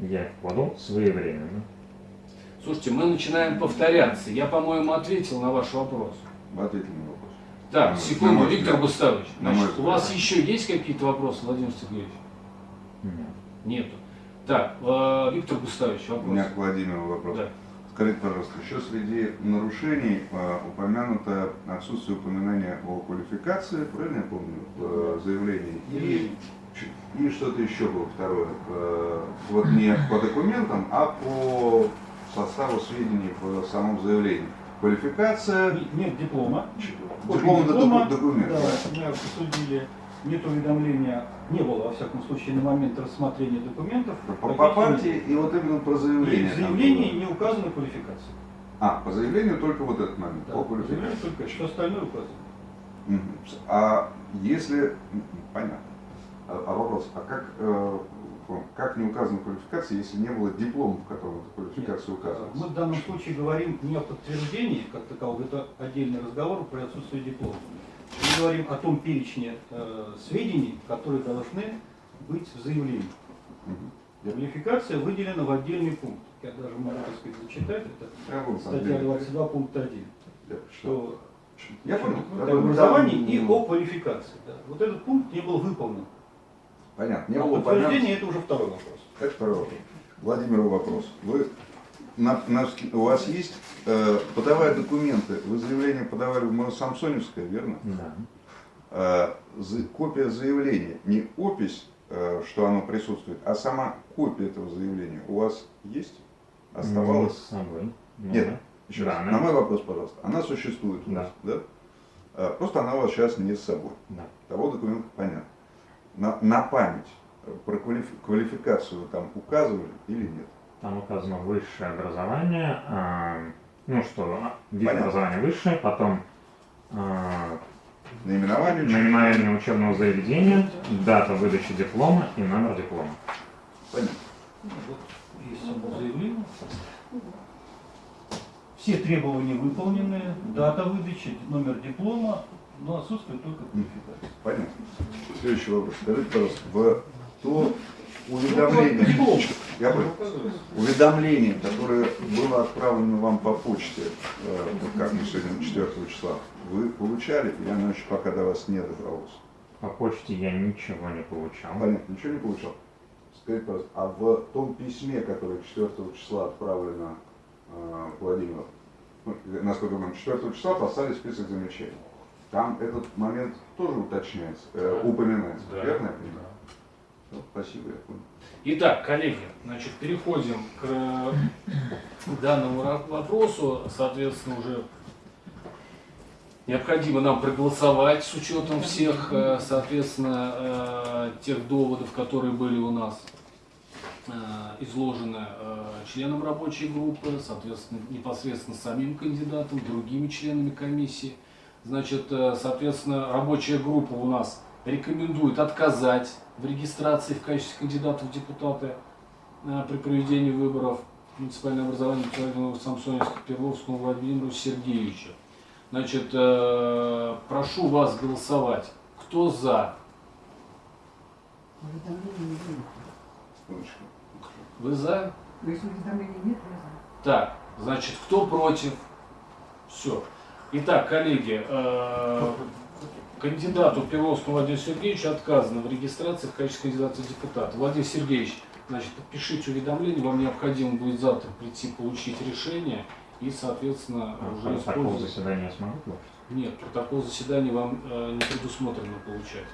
S7: Я их подал своевременно.
S1: Слушайте, мы начинаем повторяться. Я, по-моему, ответил на ваш вопрос.
S4: Вы ответили на вопрос.
S1: Так,
S4: На
S1: секунду,
S4: мой
S1: Виктор
S4: взгляд.
S1: Густавович. Значит, у вас
S4: взгляд.
S1: еще есть какие-то вопросы, Владимир Сергеевич?
S7: Нет.
S1: Нету. Так, э, Виктор Густавович,
S4: У
S1: вопрос.
S4: меня к Владимиру вопрос.
S1: Да.
S4: Скажите, пожалуйста, еще среди нарушений э, упомянуто отсутствие упоминания о квалификации, правильно я помню, в э, заявлении? И, и что-то еще было второе. Э, вот не по документам, а по составу сведений в самом заявлении. Квалификация,
S10: Нет- диплома.
S4: Диплом это
S10: диплома,
S4: документ.
S10: Да, мы обсудили. Нет уведомления, не было, во всяком случае, на момент рассмотрения документов.
S4: По, по партии и вот именно про
S10: И
S4: заявление.
S10: в
S4: там
S10: заявлении не указана квалификация.
S4: А, по заявлению только вот этот момент,
S10: Да,
S4: по
S10: в
S4: квалификации.
S10: только все остальное указано.
S4: Мгм. А если, понятно, а, а вопрос, а как, э, как не указана квалификация, если не было диплома, в котором эта квалификация
S10: Мы
S4: указывается?
S10: в данном случае говорим не о подтверждении, как таковом, это отдельный разговор про отсутствие диплома. Мы говорим о том перечне э, сведений, которые должны быть в заявлении.
S4: Мгм.
S10: Квалификация выделена в отдельный пункт. Я даже могу, так сказать, зачитать. Это
S4: Я
S10: статья
S4: деле.
S10: 22, пункт 1.
S4: Я
S10: Что
S4: Я понял.
S10: о
S4: Я понял.
S10: образовании
S4: Там,
S10: и о квалификации. да. Вот этот пункт не был выполнен.
S4: Понятно. Не
S10: а
S4: было
S10: подтверждение это уже второй вопрос.
S4: Это второй вопрос. Владимиру вопрос. Вы, на, на- у вас есть, э, подавая документы, вы заявление подавали в мое Самсоневское, верно?
S7: Да.
S4: Э, за- копия заявления, не опись, э, что оно присутствует, а сама копия этого заявления у вас есть?
S7: Не
S4: Оставалась?
S7: с собой. Ну
S4: Нет.
S7: да.
S4: Еще
S7: Да,
S4: раз,
S7: она-
S4: на мой вопрос, пожалуйста. Она существует у
S7: Да.
S4: вас, да? Э, Просто она у вас сейчас не с собой.
S7: Да.
S4: Того документа понятно. На, на память э, про квалифи- квалификацию там указывали или нет?
S7: Там указано высшее образование, а, ну что, а, вид
S4: Понятно.
S7: образования высшее, потом а,
S4: Наименование? учебного-
S7: наименование учебного заведения, дата выдачи диплома и номер диплома.
S4: Понятно.
S10: Вот есть само заявление. Все требования выполнены, дата выдачи, номер диплома, но отсутствует только квалификация.
S4: Понятно. Следующий вопрос. Скажите, пожалуйста, в то уведомление,
S10: Диплом.
S4: я понял, уведомление, которое было отправлено вам по почте, э, вот как мы сегодня 4 числа, вы получали, или оно еще пока до вас не добралось?
S7: По почте я ничего не получал.
S4: Понятно, ничего не получал? Скажите, пожалуйста, а в том письме, которое 4 числа отправлено э, Владимиру, ну, насколько я помню, 4 числа послали список замечаний. Там этот момент тоже уточняется, э, упоминается,
S1: Да,
S4: верно я понимаю?
S1: да.
S4: Ну, спасибо, я понял.
S1: Итак, коллеги, значит, переходим к э, данному вопросу. Соответственно, уже необходимо нам проголосовать с учетом всех, э, соответственно, э, тех доводов, которые были у нас изложены членам рабочей группы, соответственно, непосредственно самим кандидатом, другими членами комиссии. Значит, э, соответственно, рабочая группа у нас рекомендует отказать в регистрации в качестве кандидатов в депутаты э, при проведении выборов в муниципальное образование Владимира Самсоневска Перловскому Владимиру Сергеевичу. Значит, э, прошу вас голосовать. Кто за? Вы за?
S9: Если уведомления нет, я за.
S1: Так, значит, кто против? Все. Итак, коллеги, э, кандидату Перовскому Владимиру Сергеевичу отказано в регистрации в качестве кандидата в депутат. Владимир Сергеевич, значит, подпишите уведомление, вам необходимо будет завтра прийти получить решение и, соответственно, уже
S7: Протокол
S1: использовать.
S7: заседания я смогу получить?
S1: Нет, протокол заседания вам э, не предусмотрено получать.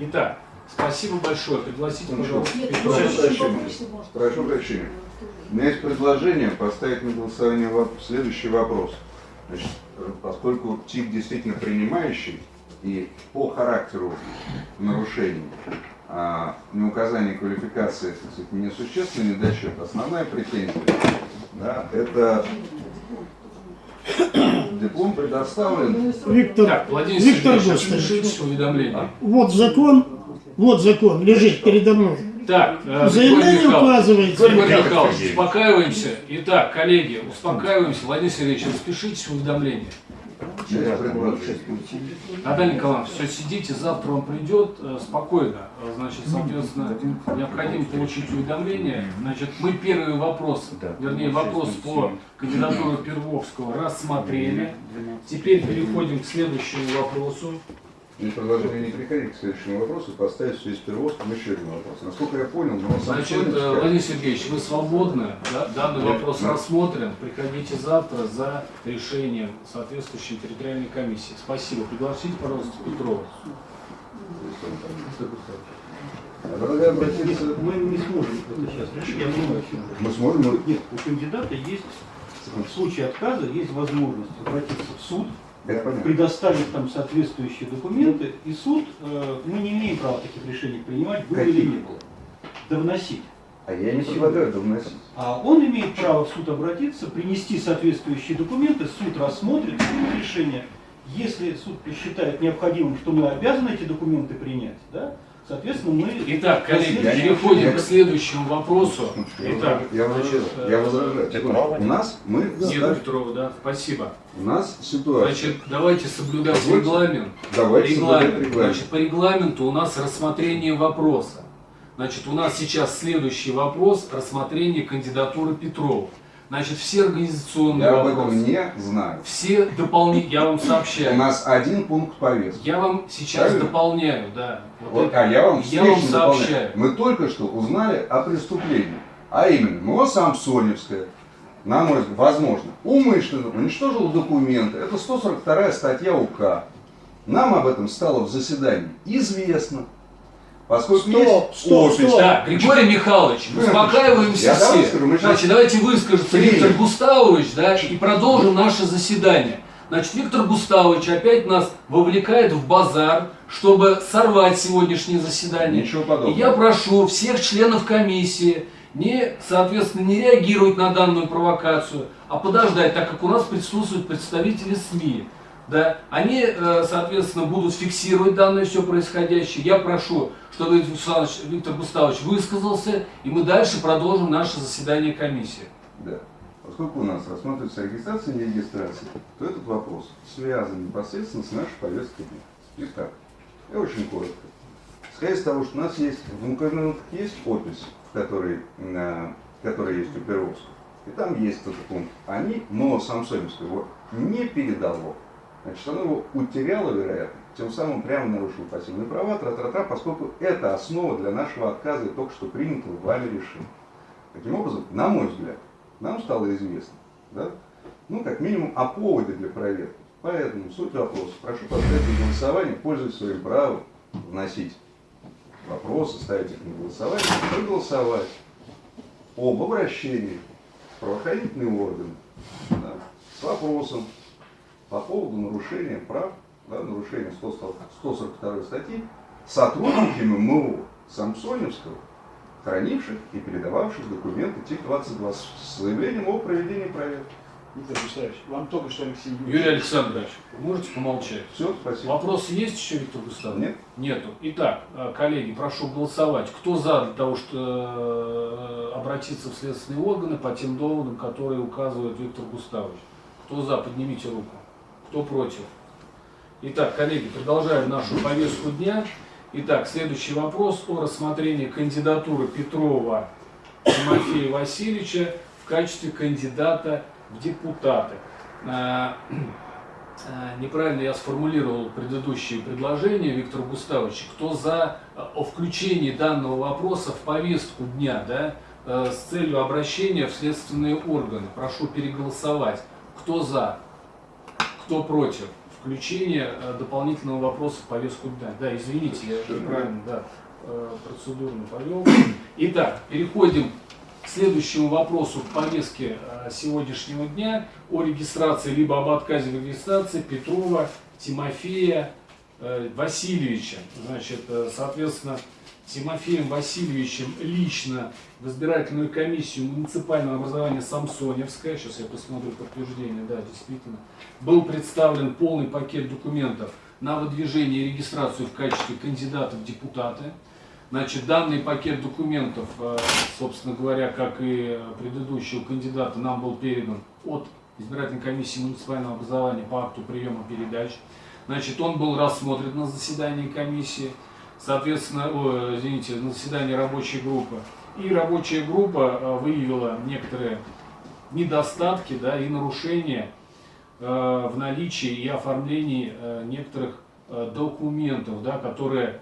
S1: Итак, спасибо большое. Пригласите, пожалуйста,
S9: Нет.
S4: Прошу прощения. Прошу прощения. У меня есть предложение поставить на голосование следующий вопрос. Значит, э, поскольку ТИК действительно принимающий и по характеру нарушений а, неуказание квалификации, так сказать, несущественно, недочет. Основная претензия, да, это [coughs] диплом предоставлен
S5: Виктор,
S1: Так, Владимир
S5: Виктор
S1: Сергеевич,
S5: Гостович,
S1: уведомлении.
S5: вот закон, вот закон лежит передо мной.
S1: Так, э,
S5: В заявлении
S1: Григорий Михайлович,
S7: Сергеевич.
S1: успокаиваемся. Итак, коллеги, успокаиваемся. Владимир Сергеевич, распишитесь в уведомлении. Наталья Николаевна, все, сидите, завтра он придет э, спокойно. Э, Значит, соответственно, необходимо получить уведомление. Значит, мы первый вопрос, вернее, вопрос по кандидатуре Первовского рассмотрели. Теперь переходим к следующему вопросу.
S4: Мне предложение не переходить к следующему вопросу, поставить в связи с перевозком еще один вопрос. Насколько я понял, но
S1: Значит, э, Владимир Сергеевич, вы свободны, да? данный
S4: Нет,
S1: вопрос
S4: нет.
S1: рассмотрен. Приходите завтра за решением соответствующей территориальной комиссии. Спасибо. Пригласите, пожалуйста, Петрова.
S4: Предлагаю обратиться...
S10: Мы не сможем это сейчас решить, я вы.
S4: Мы сможем,
S10: Нет, у кандидата есть, в случае отказа, есть возможность обратиться в суд. Предоставить там соответствующие документы, и суд, э, мы не имеем права таких решений принимать, было или не было, да вносить.
S4: А я не предлагаю это вносить.
S10: А он имеет право в суд обратиться, принести соответствующие документы, суд рассмотрит решение. Если суд посчитает необходимым, что мы обязаны эти документы принять, да, соответственно, мы...
S1: Итак, коллеги,
S10: Я не-
S1: переходим к следующему вопросу. Итак,
S4: я возражаю.
S1: значит,
S4: Я
S1: э,
S4: возражаю. Секунду. У нас мы
S1: Нет,
S4: ставим-
S1: Петрова, да, спасибо.
S4: у нас ситуация.
S1: Значит, давайте соблюдать
S4: Позвольте.
S1: регламент.
S4: Давайте соблюдать
S1: Регламент.
S4: регламент.
S1: Значит, по регламенту у нас рассмотрение вопроса. Значит, у нас сейчас следующий вопрос рассмотрение кандидатуры Петрова. Значит, все организационные
S4: Я об
S1: вопросы,
S4: этом не знаю.
S1: все дополнительные, я вам
S4: У
S1: сообщаю.
S4: нас один пункт повестки.
S1: Я вам сейчас
S4: Правильно?
S1: дополняю, да. Вот
S4: Вот,
S1: это.
S4: а я вам
S1: Я вам
S4: дополняю.
S1: сообщаю.
S4: Мы только что узнали о преступлении. А именно, МО Самсоневская, на мой взгляд, возможно, умышленно уничтожила документы. Это 142 статья УК. Нам об этом стало в заседании известно. Поскольку
S5: Стоп,
S4: есть
S5: стоп,
S4: опись.
S5: стоп.
S1: Так, Григорий Михайлович, успокаиваемся
S4: Я давай
S1: все.
S4: скажу, мы сейчас-
S1: Значит, давайте выскажется. Виктор Густавович, да, и продолжим наше заседание. Значит, Виктор Густавович опять нас вовлекает в базар, чтобы сорвать сегодняшнее заседание.
S4: Ничего
S1: И
S4: подобного.
S1: я прошу всех членов комиссии не, соответственно, не реагировать на данную провокацию, а подождать, так как у нас присутствуют представители СМИ. Да, они, э, соответственно, будут фиксировать данное все происходящее. Я прошу, чтобы Виктор Густавович, высказался, и мы дальше продолжим наше заседание комиссии.
S4: Да. Поскольку у нас рассматривается регистрация и регистрация, то этот вопрос связан непосредственно с нашей повесткой дня. Итак, я очень коротко. Исходя из того, что у нас есть, в документах есть опись, в которой, на, которая есть у Перовского, и там есть этот пункт. Они, но Самсоневское его не передало. Значит, оно его утеряло, вероятно, тем самым прямо нарушило пассивные права, тра-тра-тра, поскольку это основа для нашего отказа и только что принятого вами решения. Таким образом, на мой взгляд, нам стало известно, да, ну, как минимум, о поводе для проверки. Поэтому суть вопроса. Прошу поставить на голосование, пользуясь своим правом, вносить вопросы, ставить их на голосование, проголосовать об обращении в правоохранительные органы да, с вопросом по поводу нарушения прав, да, нарушения 142 статьи сотрудниками МО Самсоневского, хранивших и передававших документы ТИК-22 с заявлением о проведении проверки.
S10: Виктор Густавович, вам только что Алексей
S1: Юрий Александрович, можете помолчать?
S4: Все, спасибо.
S1: Вопросы есть еще, Виктор Густавович?
S4: Нет.
S1: Нету. Итак, э, коллеги, прошу голосовать. Кто за для того, чтобы э, обратиться в следственные органы по тем доводам, которые указывает Виктор Густавович? Кто за, поднимите руку. Кто против? Итак, коллеги, продолжаем нашу повестку дня. Итак, следующий вопрос о рассмотрении кандидатуры Петрова Тимофея Васильевича в качестве кандидата в депутаты. Э, э, Неправильно я сформулировал предыдущие предложения, Виктор Густавович. Кто за э, о включении данного вопроса в повестку дня, да, э, с целью обращения в следственные органы? Прошу переголосовать. Кто за? Кто против? Включение э, дополнительного вопроса в повестку дня. Да, извините, я неправильно, да, э, процедурно повел. Итак, переходим к следующему вопросу в повестке э, сегодняшнего дня о регистрации либо об отказе в регистрации Петрова Тимофея Васильевича. Значит, соответственно, Тимофеем Васильевичем лично в избирательную комиссию муниципального образования Самсоневская, сейчас я посмотрю подтверждение, да, действительно, был представлен полный пакет документов на выдвижение и регистрацию в качестве кандидата в депутаты. Значит, данный пакет документов, э, собственно говоря, как и предыдущего кандидата, нам был передан от избирательной комиссии муниципального образования по акту приема передач. Значит, он был рассмотрен на заседании комиссии, соответственно, о, извините, на заседании рабочей группы. И рабочая группа э, выявила некоторые недостатки да, и нарушения э, в наличии и оформлении э, некоторых документов, да, которые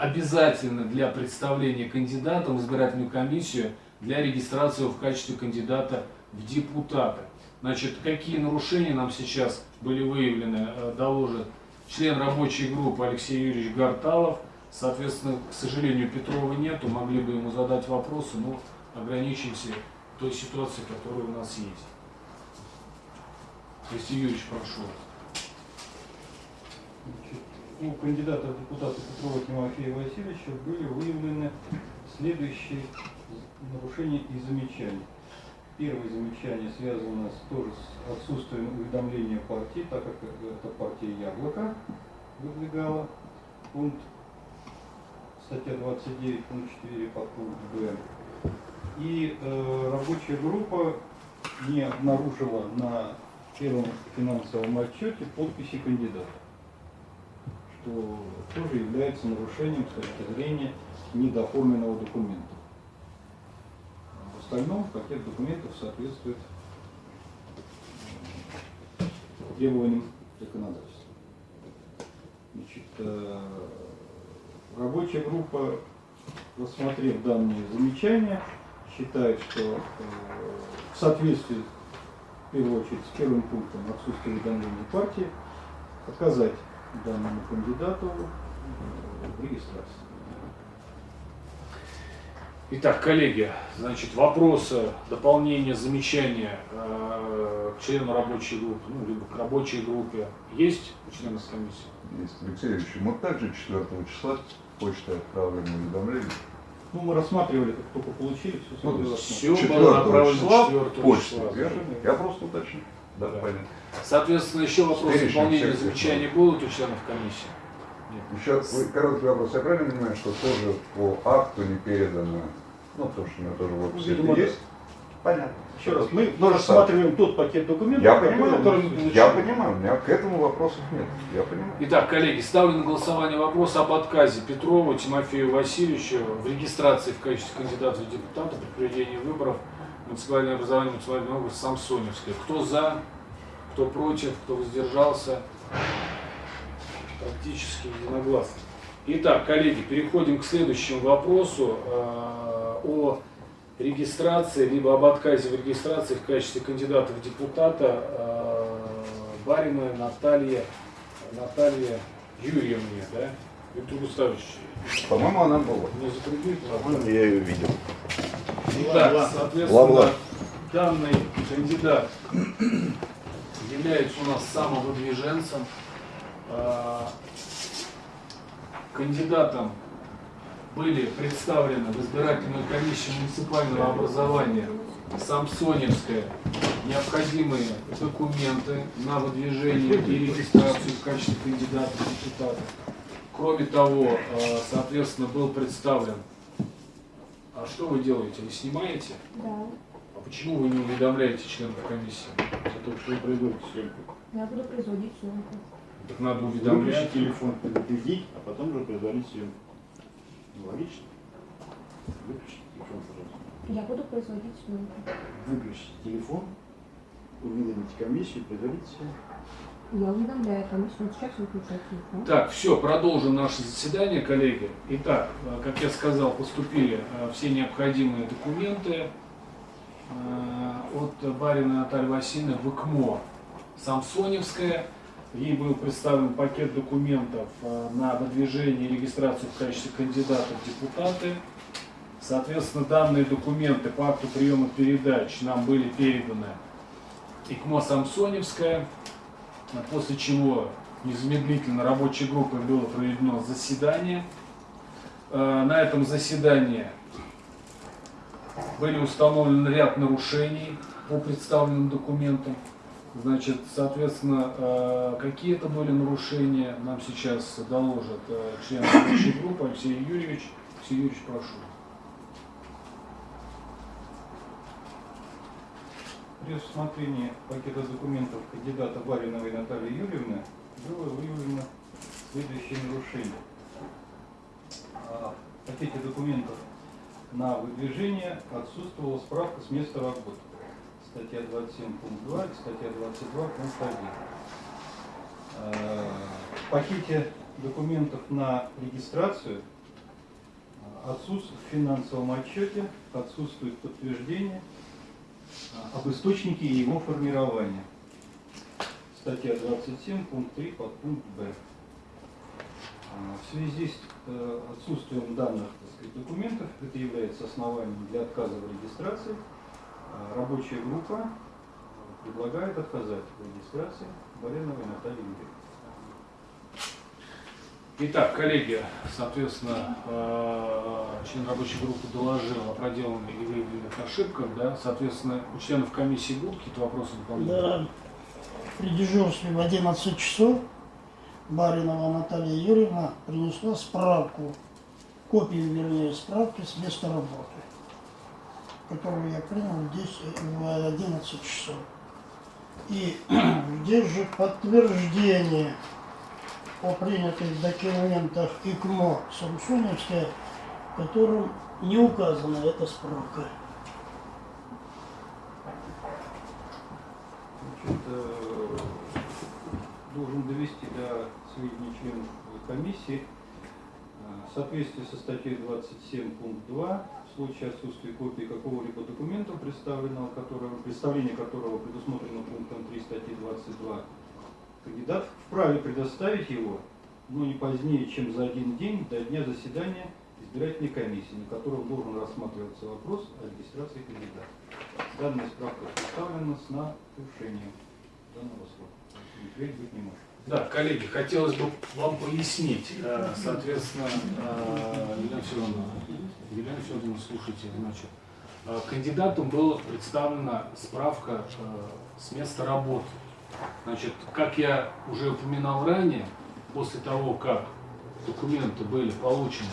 S1: обязательны для представления кандидата в избирательную комиссию для регистрации в качестве кандидата в депутаты. Значит, какие нарушения нам сейчас были выявлены, доложит член рабочей группы Алексей Юрьевич Гарталов. Соответственно, к сожалению, Петрова нету, могли бы ему задать вопросы, но ограничимся той ситуацией, которая у нас есть. Алексей Юрьевич, прошу
S10: У кандидата в депутаты Петрова Тимофея Васильевича были выявлены следующие нарушения и замечания. Первое замечание связано с, тоже с отсутствием уведомления партии, так как это партия Яблоко выдвигала. Пункт статья 29, пункт 4, подпункт Б. И э, рабочая группа не обнаружила на первом финансовом отчете подписи кандидата, что тоже является нарушением с точки зрения недооформленного документа. В остальном пакет документов соответствует э, требованиям законодательства. Значит, э, рабочая группа, рассмотрев данные замечания, считает, что э, в соответствии, в первую очередь, с первым пунктом отсутствия уведомления партии, отказать данному кандидату э, в регистрации.
S1: Итак, коллеги, значит, вопросы, дополнения, замечания э, к члену рабочей группы, ну, либо к рабочей группе есть у членов комиссии?
S4: Есть, Алексей Ильич, мы также 4 числа почтой отправлены уведомления.
S10: Ну, мы рассматривали, как только получили, все
S4: Ну.
S1: Все было
S4: 4
S1: направлено
S4: числа
S1: 4
S4: почта,
S1: числа.
S4: верно? Я просто уточню. Да,
S1: Да.
S4: понятно.
S1: Соответственно, еще вопросы, дополнения,
S4: всех
S1: замечания будут у членов комиссии? Нет.
S4: Еще вы- короткий вопрос. Я правильно понимаю, что тоже по акту не передано, ну, потому что у меня тоже в описи это
S10: да.
S4: есть? Понятно.
S10: Еще раз, мы
S4: же
S10: рассматриваем тот пакет документов,
S4: Я
S10: который
S4: понимаю,
S10: мы получили.
S4: я понимаю, у меня к этому вопросов нет. Я понимаю.
S1: Итак, коллеги, ставлю на голосование вопрос об отказе Петрова Тимофею Васильевичу в регистрации в качестве кандидата в депутаты при проведении выборов муниципальное образование муниципального округа Самсоневское. Кто за, кто против, кто воздержался? Практически единогласно. Итак, коллеги, переходим к следующему вопросу э, о регистрации, либо об отказе в регистрации в качестве кандидата в депутата э, Бариной Наталье, Наталье Юрьевне, да? Виктор Густавович,
S4: По-моему, она была.
S1: не затруднит
S2: Я ее видел.
S1: Итак, соответственно,
S2: Ла-ла.
S1: данный кандидат является у нас самовыдвиженцем. А, Кандидатам были представлены в избирательную комиссию муниципального образования Самсоневская необходимые документы на выдвижение и регистрацию в качестве кандидата в депутаты. Кроме того, э, соответственно, был представлен а что вы делаете? Вы снимаете?
S11: Да,
S1: А почему вы не уведомляете членов комиссии? Это вот вы производите съемку.
S11: я буду производить съемку.
S1: Так надо уведомлять.
S2: телефон, предупредить, а потом уже производить съемку. Логично. Выключи телефон, пожалуйста.
S11: Я буду производить съемку.
S2: Выключите телефон, уведомите комиссию, производите съемку.
S11: Я уведомляю комиссию, сейчас выключаю телефон.
S1: Так, все, продолжим наше заседание, коллеги. Итак, э, как я сказал, поступили э, все необходимые документы э, от Барина Натальи Васильевны в ИКМО Самсоневская. Ей был представлен пакет документов э, на выдвижение и регистрацию в качестве кандидата в депутаты. Соответственно, данные документы по акту приема передач нам были переданы ИКМО Самсоневская, после чего незамедлительно рабочей группой было проведено заседание. Э, На этом заседании были установлены ряд нарушений по представленным документам. Значит, соответственно, э, какие это были нарушения, нам сейчас доложит э, член рабочей группы Алексей Юрьевич. Алексей Юрьевич, прошу.
S10: При рассмотрении пакета документов кандидата Бариновой Натальи Юрьевны было выявлено следующее нарушение. А, В пакете документов на выдвижение отсутствовала справка с места работы. Статья 27 пункт 2 и статья 22 пункт 1. А, В пакете документов на регистрацию отсутствует в финансовом отчете, отсутствует подтверждение а, об источнике и его формировании. Статья 27, пункт 3, подпункт Б. А, В связи с э, отсутствием данных сказать, документов, это является основанием для отказа в регистрации, рабочая группа предлагает отказать в регистрации Бариновой Натальи Юрьевны.
S1: Итак, коллеги, соответственно, э, член рабочей группы доложил о проделанных и выявленных ошибках, да, соответственно, у членов комиссии будут какие-то вопросы дополнительные?
S5: Да, при дежурстве в 11 часов Баринова Наталья Юрьевна принесла справку, копию, вернее, справки с места работы, которую я принял здесь в 11 часов. И [clears throat] здесь же подтверждение о принятых документах ИКМО Самсуневская, в котором не указана эта справка.
S10: Значит, э, должен довести до сведения членов комиссии в соответствии со статьей 27 пункт 2 в случае отсутствия копии какого-либо документа, представленного которого, представление которого предусмотрено пунктом 3 статьи 22, кандидат вправе предоставить его, но не позднее, чем за один день до дня заседания избирательной комиссии, на котором должен рассматриваться вопрос о регистрации кандидата. Данная справка представлена с нарушением данного срока. Впредь быть не может.
S1: Да, коллеги, хотелось бы вам пояснить, э, соответственно, э, Елена Федоровна, Елена Федоровна, слушайте, значит, э, кандидатам была представлена справка с места работы. Значит, как я уже упоминал ранее, после того, как документы были получены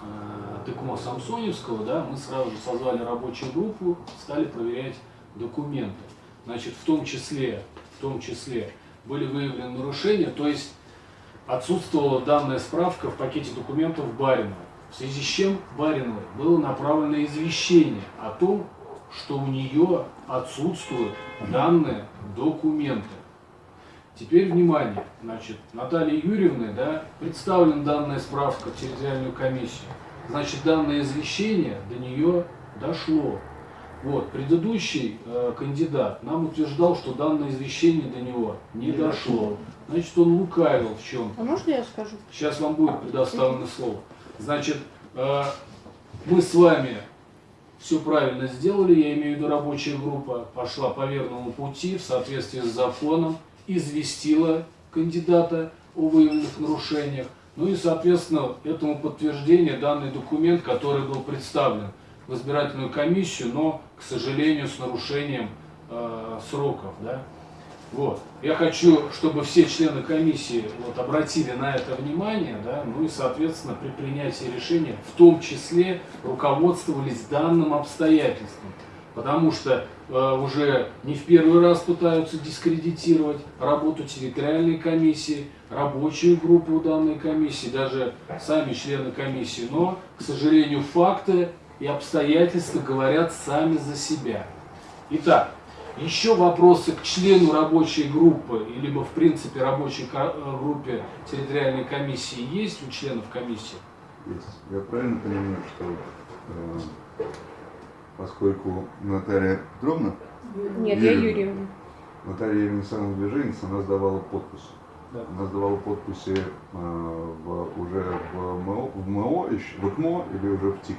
S1: э, ТКМО Самсоневского, да, мы сразу же созвали рабочую группу, стали проверять документы. Значит, в том числе, в том числе были выявлены нарушения, то есть отсутствовала данная справка в пакете документов Баринова. В связи с чем Бариновой было направлено извещение о том, что у нее отсутствуют данные документы. Теперь внимание, значит, Наталья Юрьевна, да, представлена данная справка в территориальную комиссию. Значит, данное извещение до нее дошло. Вот, предыдущий э, кандидат нам утверждал, что данное извещение до него не дошло. Значит, он лукавил в чем
S11: А можно я скажу?
S1: Сейчас вам будет предоставлено слово. Значит, э, мы с вами все правильно сделали, я имею в виду рабочая группа пошла по верному пути в соответствии с законом, известила кандидата о выявленных нарушениях. Ну и, соответственно, этому подтверждение данный документ, который был представлен в избирательную комиссию, но, к сожалению, с нарушением э, сроков. Да? Вот. Я хочу, чтобы все члены комиссии вот, обратили на это внимание, да, ну и, соответственно, при принятии решения, в том числе, руководствовались данным обстоятельством. Потому что э, уже не в первый раз пытаются дискредитировать работу территориальной комиссии, рабочую группу данной комиссии, даже сами члены комиссии. Но, к сожалению, факты и обстоятельства говорят сами за себя. Итак, еще вопросы к члену рабочей группы, либо в принципе рабочей группе территориальной комиссии есть у членов комиссии?
S4: Есть. Я правильно понимаю, что э, поскольку Наталья Петровна,
S11: Нет, я
S4: Юрьевна.
S11: Юрьевна.
S4: Наталья Юрьевна самовыдвиженец, она сдавала подписи.
S10: Да.
S4: Она сдавала подписи э, в- уже в МО, в МО еще, в ИКМО или уже в ТИК.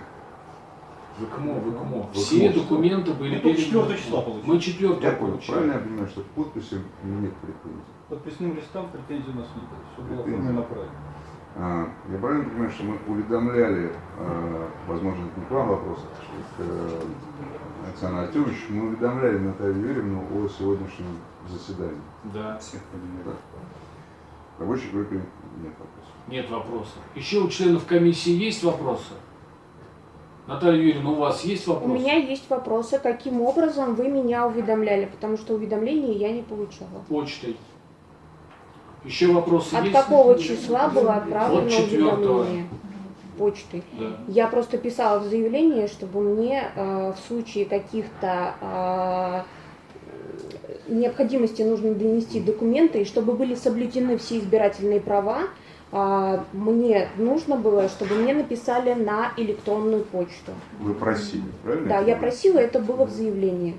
S1: В ИКМО, в ИКМО.
S4: В
S1: Все
S4: ИКМО.
S1: документы были
S10: Мы только
S1: переданы.
S10: 4 числа получили.
S1: Мы 4
S4: Я понял.
S1: получили.
S4: Правильно я понимаю, что к подписи нет претензий?
S10: Подписным листам претензий у нас нет. Все было оформлено правильно.
S4: А, Я правильно понимаю, что мы уведомляли, э, возможно, это не к вам вопрос, а к э, Александру Артемовичу, мы уведомляли Наталью Юрьевну о сегодняшнем заседании.
S1: Да,
S4: Да. В рабочей группе нет вопросов.
S1: нет вопросов. Еще у членов комиссии есть вопросы? Наталья Юрьевна, у вас есть
S11: У
S1: вопросы?
S11: меня есть вопросы, каким образом вы меня уведомляли, потому что уведомления я не получала.
S1: Почтой. Еще вопросы
S11: От
S1: есть?
S11: какого числа было отправлено
S1: От
S11: уведомление? Почтой.
S1: Да.
S11: Я просто писала в заявлении, чтобы мне э, в случае каких-то э, необходимости нужно донести документы, и чтобы были соблюдены все избирательные права, мне нужно было, чтобы мне написали на электронную почту.
S4: Вы просили, правильно?
S11: Да, я просила, это было в заявлении,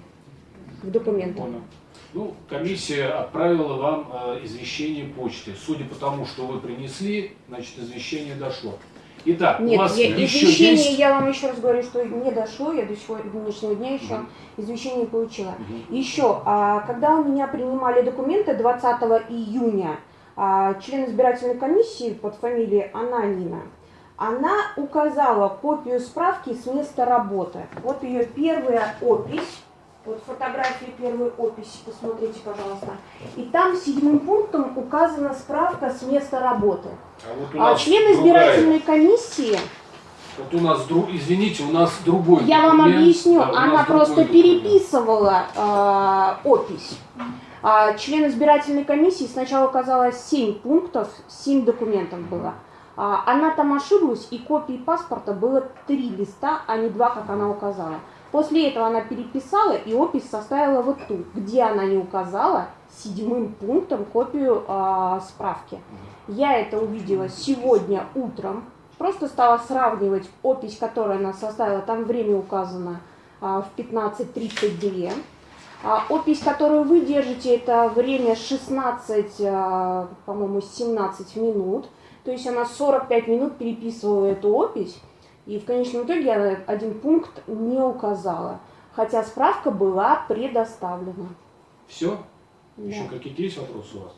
S11: в документах.
S1: Понял. Ну, комиссия отправила вам э, извещение почты. Судя по тому, что вы принесли, значит, извещение дошло. Итак, у
S11: Нет,
S1: вас
S11: я-
S1: еще
S11: извещение,
S1: есть...
S11: я вам еще раз говорю, что не дошло, я до сегодняшнего дня еще извещение не получила.
S1: Мгм.
S11: Еще, а, когда у меня принимали документы 20 июня, а, член избирательной комиссии под фамилией Ананина, она указала копию справки с места работы. Вот ее первая опись, вот фотография первой описи, посмотрите, пожалуйста. И там седьмым пунктом указана справка с места работы.
S1: А, вот
S11: А член
S1: другая.
S11: избирательной комиссии
S1: Вот у нас, друг, извините, у нас другой
S11: Я вам
S1: документ.
S11: объясню,
S1: Да, у нас
S11: она просто переписывала э, опись. А член избирательной комиссии сначала указала 7 пунктов, 7 документов было. А, она там ошиблась, и копии паспорта было 3 листа, а не 2, как она указала. После этого она переписала и опись составила вот ту, где она не указала седьмым пунктом копию а, справки. Я это увидела сегодня утром, просто стала сравнивать опись, которую она составила, там время указано а, в 15.32. А, опись, которую вы держите, это время 16, а, по-моему, 17 минут. То есть она 45 минут переписывала эту опись, и в конечном итоге она один пункт не указала. Хотя справка была предоставлена.
S1: Все?
S11: Да.
S1: Еще какие-то есть вопросы у вас?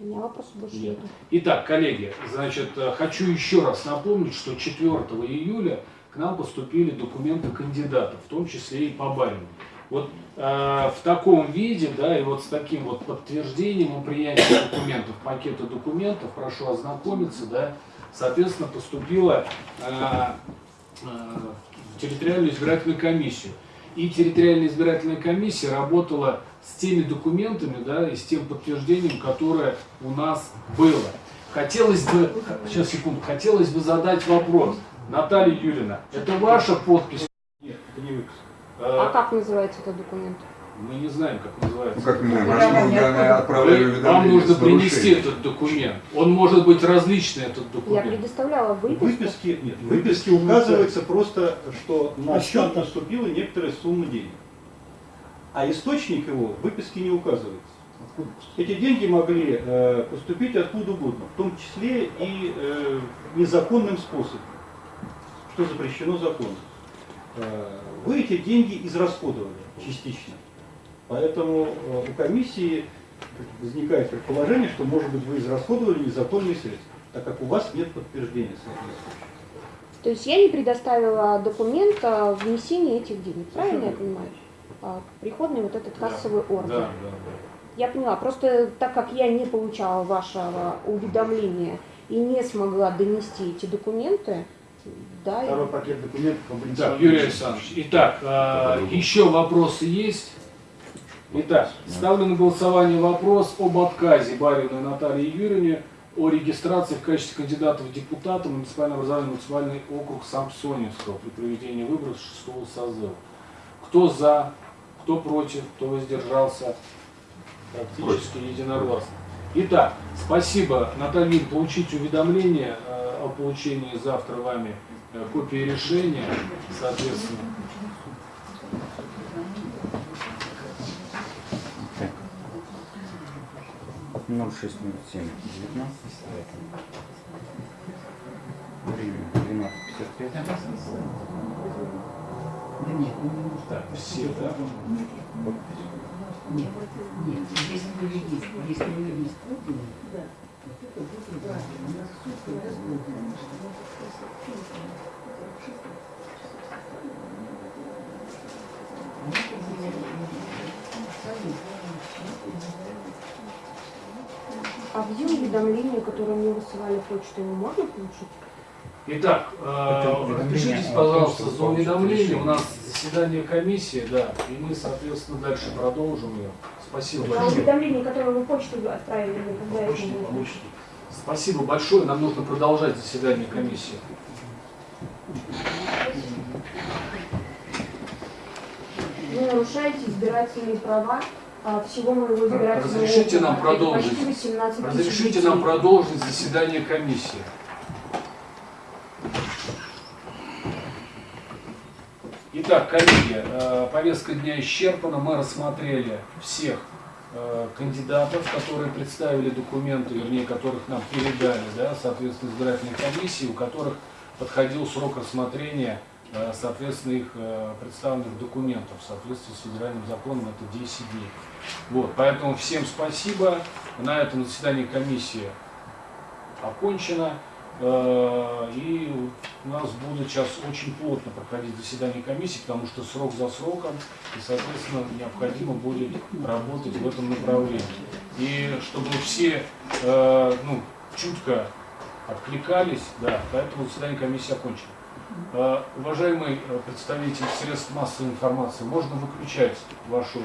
S11: У меня вопросов больше
S1: Нет.
S11: нет.
S1: Итак, коллеги, значит, э, хочу еще раз напомнить, что 4 июля к нам поступили документы кандидатов, в том числе и по Барину. Вот э, в таком виде, да, и вот с таким вот подтверждением о принятии документов, пакета документов, прошу ознакомиться, да, соответственно, поступила э, э, в территориальную избирательную комиссию. И территориальная избирательная комиссия работала с теми документами, да, и с тем подтверждением, которое у нас было. Хотелось бы, сейчас секунду, хотелось бы задать вопрос. Наталья Юрьевна, это ваша подпись?
S10: Нет, это не выпуск.
S11: А
S1: Э,
S11: как называется этот документ?
S1: Мы не знаем, как
S4: Ну
S1: называется.
S4: как мы, данные отправляли
S1: Вам нужно принести этот документ. Он может быть различный, этот
S11: Я
S1: документ.
S11: предоставляла
S10: В
S11: выписку.
S10: выписке, нет, в выписке указывается просто, что на счет
S5: Остаток.
S10: поступила некоторая сумма денег. А источник его в выписке не указывается. Эти деньги могли э, поступить откуда угодно, в том числе и э, незаконным способом, что запрещено законом. Э, вы эти деньги израсходовали частично. Поэтому э, у комиссии возникает предположение, что, может быть, вы израсходовали незаконные средства, так как у вас нет подтверждения соответствующего.
S11: То есть я не предоставила документ о внесении этих денег, правильно я понимаю? А, Приходный вот этот кассовый
S1: Да,
S11: ордер.
S1: да,
S11: Я поняла, просто так как я не получала вашего уведомления и не смогла донести эти документы, да,
S2: Второй пакет документов
S1: да.
S2: облицован.
S1: Так, Юрий Александрович, итак, э, еще вопросы есть? Итак, ставлю на голосование вопрос об отказе Бариной Натальи Юрьевне о регистрации в качестве кандидата в депутаты в муниципальное образование муниципальный округ Самсоневского при проведении выборов 6 созыва. Кто за, кто против, кто воздержался? Практически единогласно. Итак, спасибо. Наталья получите уведомление э, о получении завтра вами копии решения, соответственно.
S2: От 0607 19. Время 12.55.
S6: Да нет, ну не нужно.
S1: Так, все, да?
S6: Нет, нет, если вы юрист, если вы именно, да.
S11: А где уведомление, которое мне высылали почту, его можно получить?
S1: Итак, э,
S2: о
S1: пожалуйста, за уведомление. У нас заседание комиссии, да, и мы, соответственно, дальше продолжим ее. Спасибо
S11: А
S1: большое.
S11: уведомление, которое вы почту отправили когда это
S1: Почту
S11: будет?
S1: получите. Спасибо большое. Нам нужно продолжать заседание комиссии.
S11: Вы нарушаете избирательные права а, всего моего избирательного
S1: Разрешите нам.
S11: Это
S1: продолжить?
S11: почти 18 тысяч
S1: Разрешите нам продолжить заседание комиссии. Итак, коллеги, э, повестка дня исчерпана. Мы рассмотрели всех э, кандидатов, которые представили документы, вернее, которых нам передали, да, соответственно, избирательной комиссии, у которых подходил срок рассмотрения, э, соответственно, их представленных документов в соответствии с федеральным законом, это 10 дней. Вот, поэтому всем спасибо. На этом заседание комиссии окончено. Э, И у нас будет сейчас очень плотно проходить заседание комиссии, потому что срок за сроком, и, соответственно, необходимо будет работать в этом направлении. И чтобы все э, ну, чутко откликались, да, поэтому заседание комиссии окончено. Э, Уважаемый представитель средств массовой информации, можно выключать вашу